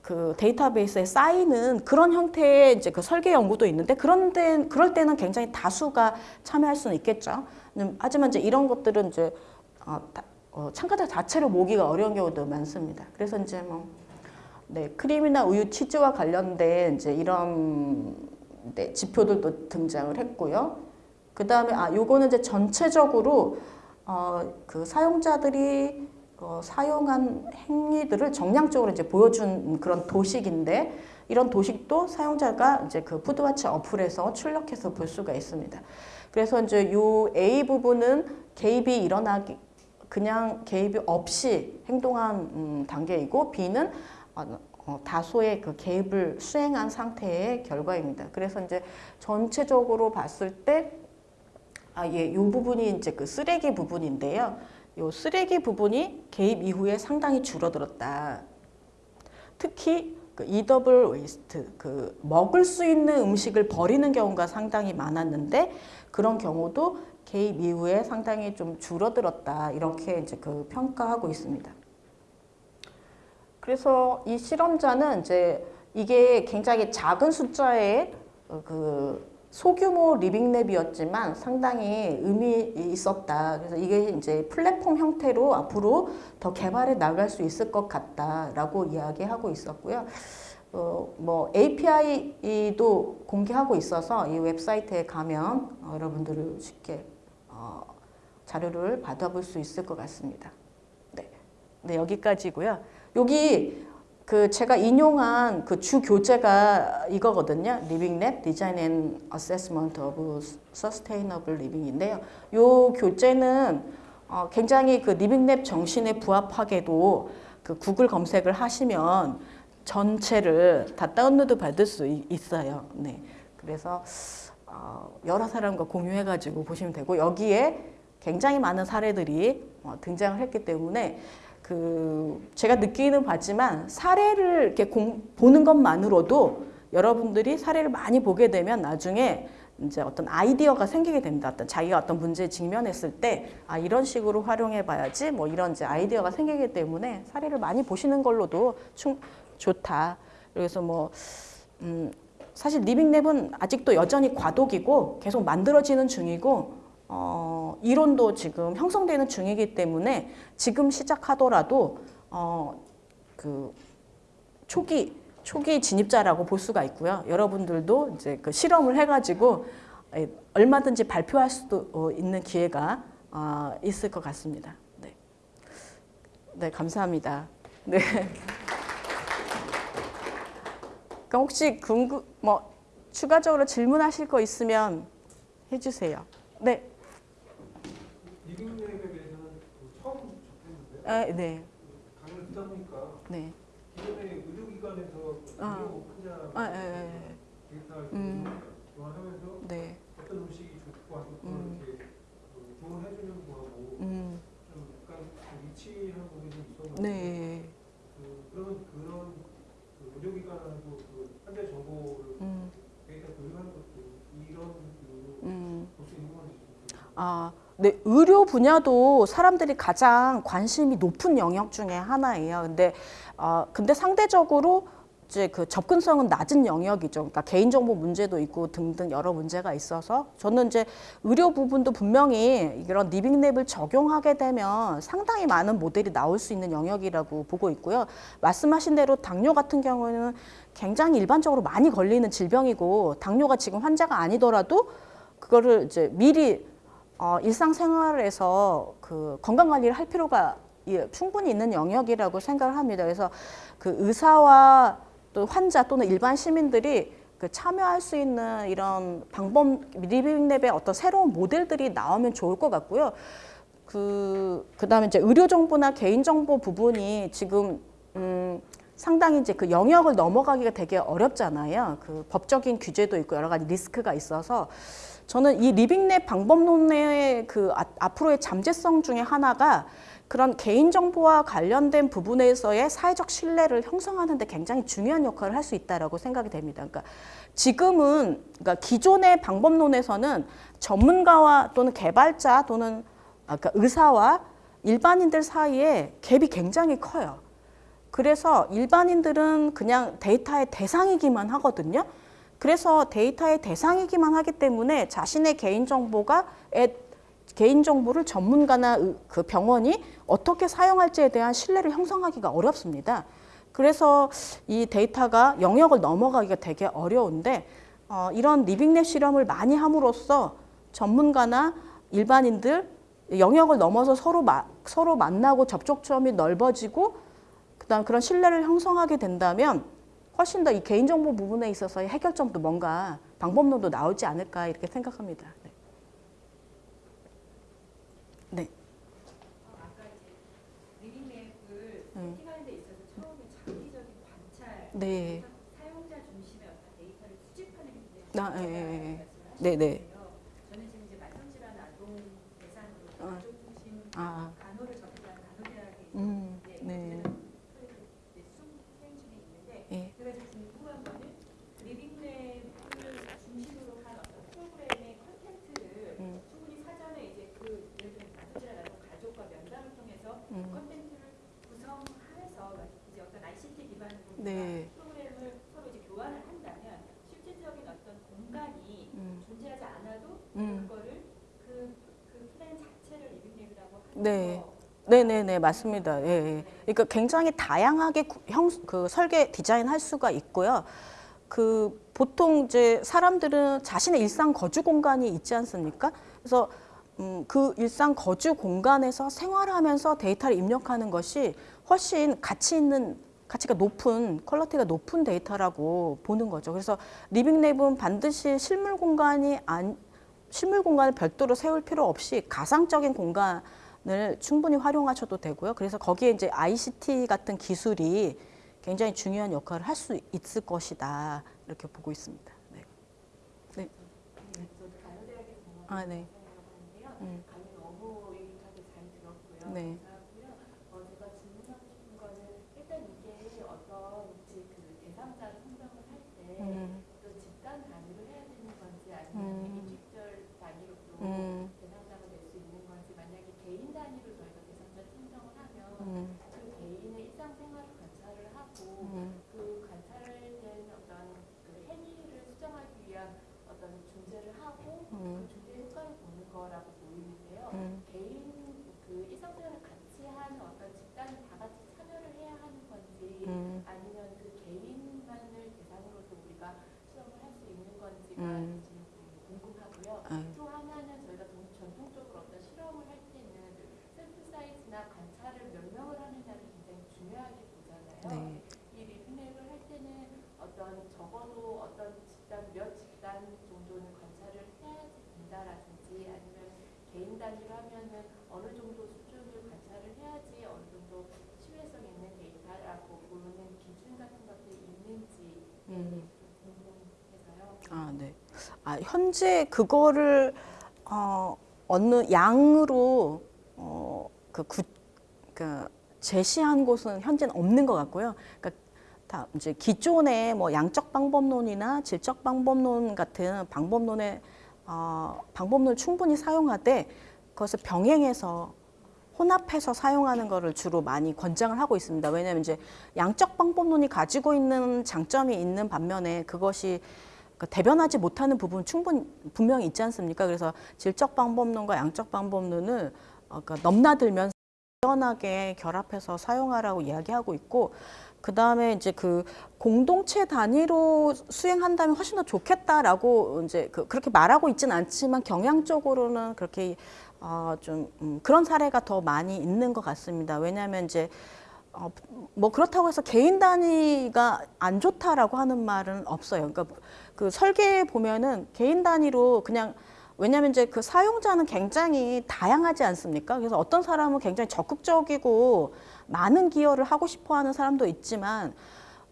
그 데이터베이스에 쌓이는 그런 형태의 이제 그 설계 연구도 있는데 그런 데 그럴 때는 굉장히 다수가 참여할 수는 있겠죠. 음, 하지만 이제 이런 것들은 이제 어, 다, 어, 참가자 자체를 모기가 어려운 경우도 많습니다. 그래서 이제 뭐 네, 크림이나 우유, 치즈와 관련된 이제 이런 네, 지표들도 등장을 했고요. 그 다음에 아 요거는 이제 전체적으로 어, 그 사용자들이 어, 사용한 행위들을 정량적으로 이제 보여준 그런 도식인데 이런 도식도 사용자가 이제 그 푸드와치 어플에서 출력해서 볼 수가 있습니다. 그래서 이제 요 A 부분은 개입이 일어나기 그냥 개입이 없이 행동한 음, 단계이고 B는 어, 어, 다소의 그 개입을 수행한 상태의 결과입니다. 그래서 이제 전체적으로 봤을 때 아, 예, 요 부분이 이제 그 쓰레기 부분인데요. 요 쓰레기 부분이 개입 이후에 상당히 줄어들었다. 특히 그 edible waste, 그 먹을 수 있는 음식을 버리는 경우가 상당히 많았는데 그런 경우도 개입 이후에 상당히 좀 줄어들었다. 이렇게 이제 그 평가하고 있습니다. 그래서 이 실험자는 이제 이게 굉장히 작은 숫자의 그 소규모 리빙랩이었지만 상당히 의미 있었다. 그래서 이게 이제 플랫폼 형태로 앞으로 더 개발해 나갈 수 있을 것 같다라고 이야기하고 있었고요. 어, 뭐 API도 공개하고 있어서 이 웹사이트에 가면 어, 여러분들을 쉽게 어, 자료를 받아볼 수 있을 것 같습니다. 네, 네 여기까지고요. 여기 그 제가 인용한 그 주 교재가 이거거든요. Living Lab Design and Assessment of Sustainable Living인데요. 요 교재는 어 굉장히 그 living lab 정신에 부합하게도 그 구글 검색을 하시면 전체를 다 다운로드 받을 수 있어요. 네. 그래서 어 여러 사람과 공유해 가지고 보시면 되고 여기에 굉장히 많은 사례들이 어 등장을 했기 때문에 그 제가 느끼는 바지만 사례를 이렇게 공, 보는 것만으로도 여러분들이 사례를 많이 보게 되면 나중에 이제 어떤 아이디어가 생기게 됩니다. 어떤 자기가 어떤 문제에 직면했을 때, 아, 이런 식으로 활용해 봐야지, 뭐 이런 이제 아이디어가 생기기 때문에 사례를 많이 보시는 걸로도 충, 좋다. 그래서 뭐, 음, 사실 리빙랩은 아직도 여전히 과도기고 계속 만들어지는 중이고, 어, 이론도 지금 형성되는 중이기 때문에 지금 시작하더라도 어, 그 초기 초기 진입자라고 볼 수가 있고요. 여러분들도 이제 그 실험을 해가지고 에, 얼마든지 발표할 수도 어, 있는 기회가 어, 있을 것 같습니다. 네, 네 감사합니다. 네. 그럼 혹시 궁금 뭐 추가적으로 질문하실 거 있으면 해주세요. 네, 리빙랩에 대해서는 그 처음 접했는데 아, 네, 강의를 듣다 보니까 네. 기존에 의료기관에서 아. 의료 환자 아, 예, 예, 데이터를 음. 교환하면서 예. 네, 어떤 음식이 좋고 음. 이렇게 그 조언해주는 거하고 음, 좀 약간 좀 위치한 부분이 좀 있었는데 네, 그, 그러면 그런 그 의료기관하고 그 환자 정보를 음, 데이터 교류하는 것도 이런 그 음. 볼수 있는 건지 좀 아, 네, 의료 분야도 사람들이 가장 관심이 높은 영역 중에 하나예요. 근데, 아, 근데 상대적으로 이제 그 접근성은 낮은 영역이죠. 그러니까 개인정보 문제도 있고 등등 여러 문제가 있어서 저는 이제 의료 부분도 분명히 이런 리빙랩을 적용하게 되면 상당히 많은 모델이 나올 수 있는 영역이라고 보고 있고요. 말씀하신 대로 당뇨 같은 경우에는 굉장히 일반적으로 많이 걸리는 질병이고 당뇨가 지금 환자가 아니더라도 그거를 이제 미리 어, 일상생활에서 그 건강 관리를 할 필요가 예, 충분히 있는 영역이라고 생각을 합니다. 그래서 그 의사와 또 환자 또는 일반 시민들이 그 참여할 수 있는 이런 방법 living lab의 어떤 새로운 모델들이 나오면 좋을 것 같고요. 그 그다음에 이제 의료 정보나 개인 정보 부분이 지금 음 상당히 이제 그 영역을 넘어가기가 되게 어렵잖아요. 그 법적인 규제도 있고 여러 가지 리스크가 있어서 저는 이 living lab 방법론의 그 아- 앞으로의 잠재성 중에 하나가 그런 개인정보와 관련된 부분에서의 사회적 신뢰를 형성하는 데 굉장히 중요한 역할을 할 수 있다라고 생각이 됩니다. 그러니까 지금은 그러니까 기존의 방법론에서는 전문가와 또는 개발자 또는 아까 의사와 일반인들 사이에 갭이 굉장히 커요. 그래서 일반인들은 그냥 데이터의 대상이기만 하거든요. 그래서 데이터의 대상이기만 하기 때문에 자신의 개인정보가 애- 개인정보를 전문가나 의- 그 병원이 어떻게 사용할지에 대한 신뢰를 형성하기가 어렵습니다. 그래서 이 데이터가 영역을 넘어가기가 되게 어려운데 어, 이런 리빙랩 실험을 많이 함으로써 전문가나 일반인들 영역을 넘어서 서로 마, 서로 만나고 접촉점이 넓어지고 그다음 그런 신뢰를 형성하게 된다면 훨씬 더 이 개인정보 부분에 있어서의 해결점도 뭔가 방법론도 나오지 않을까 이렇게 생각합니다. 네. 네. 관찰, 네. 사용자 중심의 어떤 데이터를 수집하는 게 아, 예, 예, 예. 네, 네. 저는 지금 이제 만성질환 아동 대상으로 어. 가족 중심 아, 간호를 접한 간호대학에 음, 이제 네. 이제 수행 중에 있는데 예. 제가 이제 궁금한 거는 living lab을 중심으로 한 어떤 프로그램의 컨텐츠를 음. 충분히 사전에 이제 그 예를 들면 만성질환 아동 가족과 면담을 통해서 음. 컨텐츠를 구성하면서 이제 어떤 ICT 기반으로 네. 프로그램을 서로 이제 교환을 한다면 실질적인 어떤 공간이 음, 존재하지 않아도 음. 그거를 그, 그 플랜 자체를 living lab이라고 하는 네. 거. 네네네 맞습니다. 예, 예. 그러니까 굉장히 다양하게 구- 형, 그 설계 디자인할 수가 있고요. 그 보통 이제 사람들은 자신의 일상 거주 공간이 있지 않습니까? 그래서 음, 그 일상 거주 공간에서 생활하면서 데이터를 입력하는 것이 훨씬 가치 있는 가치가 높은 quality가 높은 데이터라고 보는 거죠. 그래서 living lab은 반드시 실물 공간이 안 실물 공간을 별도로 세울 필요 없이 가상적인 공간 을 충분히 활용하셔도 되고요. 그래서 거기에 이제 ICT 같은 기술이 굉장히 중요한 역할을 할 수 있을 것이다 이렇게 보고 있습니다. 네. 네. 공부하는 아, 네. 음. 네. 감사하고요. 어, 제가 질문하고 싶은 거는 일단 이게 어떤 지- 그 대상자 선정을 할때 음, 또 집단 단위로 해야 되는 건지 아니면 음. 개인직별 단위로도 음, 대상자가 될 수 있는 건지 만약에 개인 단위로 저희가 대상자 선정을 하면 음, 그 개인의 일상생활을 관찰을 하고 음, 그 관찰된 어떤 그 행위를 수정하기 위한 어떤 중재를 하고 음. 그 중재 효과를 보는 거라고 집단 몇 집단 정도는 관찰을 해야지 된다라든지 아니면 개인 단위로 하면은 어느 정도 수준을 관찰을 해야지 어느 정도 신뢰성 있는 데이터라고 보는 기준 같은 것들이 있는지 아, 네. 아, 현재 그거를 어, 어느 양으로 어, 그, 구, 그 제시한 곳은 현재는 없는 것 같고요. 그러니까 다 이제 기존의 뭐 양적 방법론이나 질적 방법론 같은 방법론의 어, 방법론을 충분히 사용하되 그것을 병행해서 혼합해서 사용하는 것을 주로 많이 권장을 하고 있습니다. 왜냐하면 이제 양적 방법론이 가지고 있는 장점이 있는 반면에 그것이 그 대변하지 못하는 부분 충분히 분명히 있지 않습니까? 그래서 질적 방법론과 양적 방법론을 어, 그러니까 넘나들면서 유연하게 결합해서 사용하라고 이야기하고 있고 그 다음에 이제 그 공동체 단위로 수행한다면 훨씬 더 좋겠다라고 이제 그 그렇게 말하고 있지는 않지만 경향적으로는 그렇게 어, 좀 음, 그런 사례가 더 많이 있는 것 같습니다. 왜냐하면 이제 어, 뭐 그렇다고 해서 개인 단위가 안 좋다라고 하는 말은 없어요. 그러니까 그 설계에 보면은 개인 단위로 그냥 왜냐하면 이제 그 사용자는 굉장히 다양하지 않습니까? 그래서 어떤 사람은 굉장히 적극적이고 많은 기여를 하고 싶어하는 사람도 있지만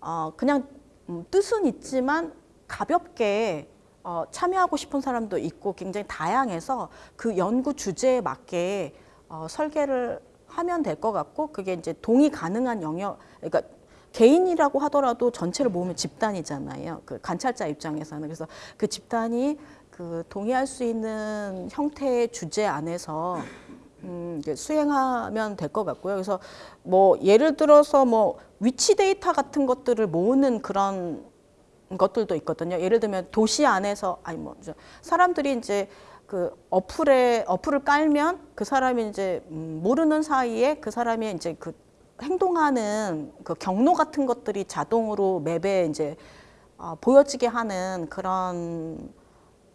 어, 그냥 음, 뜻은 있지만 가볍게 어, 참여하고 싶은 사람도 있고 굉장히 다양해서 그 연구 주제에 맞게 어, 설계를 하면 될 것 같고 그게 이제 동의 가능한 영역 그러니까 개인이라고 하더라도 전체를 모으면 집단이잖아요. 그 관찰자 입장에서는 그래서 그 집단이 그 동의할 수 있는 형태의 주제 안에서 음, 수행하면 될 것 같고요. 그래서 뭐 예를 들어서 뭐 위치 데이터 같은 것들을 모으는 그런 것들도 있거든요. 예를 들면 도시 안에서 아니 뭐 사람들이 이제 그 어플에 어플을 깔면 그 사람이 이제 음, 모르는 사이에 그 사람이 이제 그 행동하는 그 경로 같은 것들이 자동으로 맵에 이제 어, 보여지게 하는 그런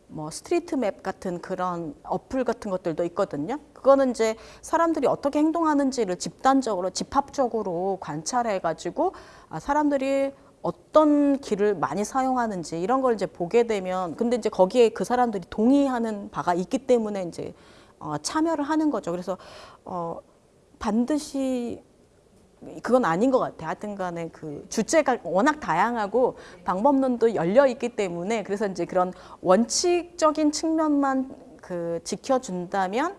뭐 street map 같은 그런 어플 같은 것들도 있거든요. 그거는 이제 사람들이 어떻게 행동하는지를 집단적으로 집합적으로 관찰해 가지고 아, 사람들이 어떤 길을 많이 사용하는지 이런 걸 이제 보게 되면 근데 이제 거기에 그 사람들이 동의하는 바가 있기 때문에 이제 어, 참여를 하는 거죠. 그래서 어, 반드시 그건 아닌 것 같아요. 하여튼 간에 그 주제가 워낙 다양하고 방법론도 열려 있기 때문에 그래서 이제 그런 원칙적인 측면만 그 지켜준다면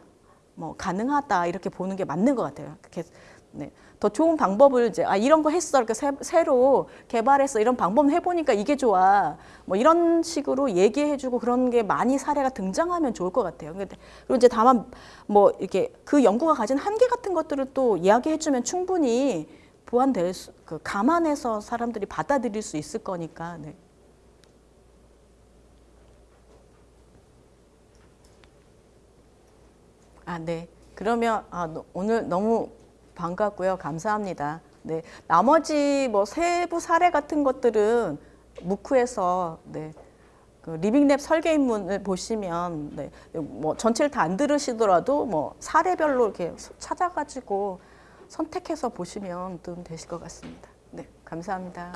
뭐 가능하다 이렇게 보는 게 맞는 것 같아요. 그렇게 네. 더 좋은 방법을 이제 아 이런 거 했어 이렇게 새, 새로 개발했어 이런 방법 해보니까 이게 좋아 뭐 이런 식으로 얘기해주고 그런 게 많이 사례가 등장하면 좋을 것 같아요. 근데 그리고 이제 다만 뭐 이렇게 그 연구가 가진 한계 같은 것들을 또 이야기해주면 충분히 보완될 수, 그 감안해서 사람들이 받아들일 수 있을 거니까. 네. 아, 네. 그러면 아, 너- 오늘 너무 반갑고요. 감사합니다. 네. 나머지 뭐 세부 사례 같은 것들은 무크에서 네. 그 리빙랩 설계 입문을 보시면 네. 뭐 전체를 다 안 들으시더라도 뭐 사례별로 이렇게 찾아가지고 선택해서 보시면 도움 되실 것 같습니다. 네. 감사합니다.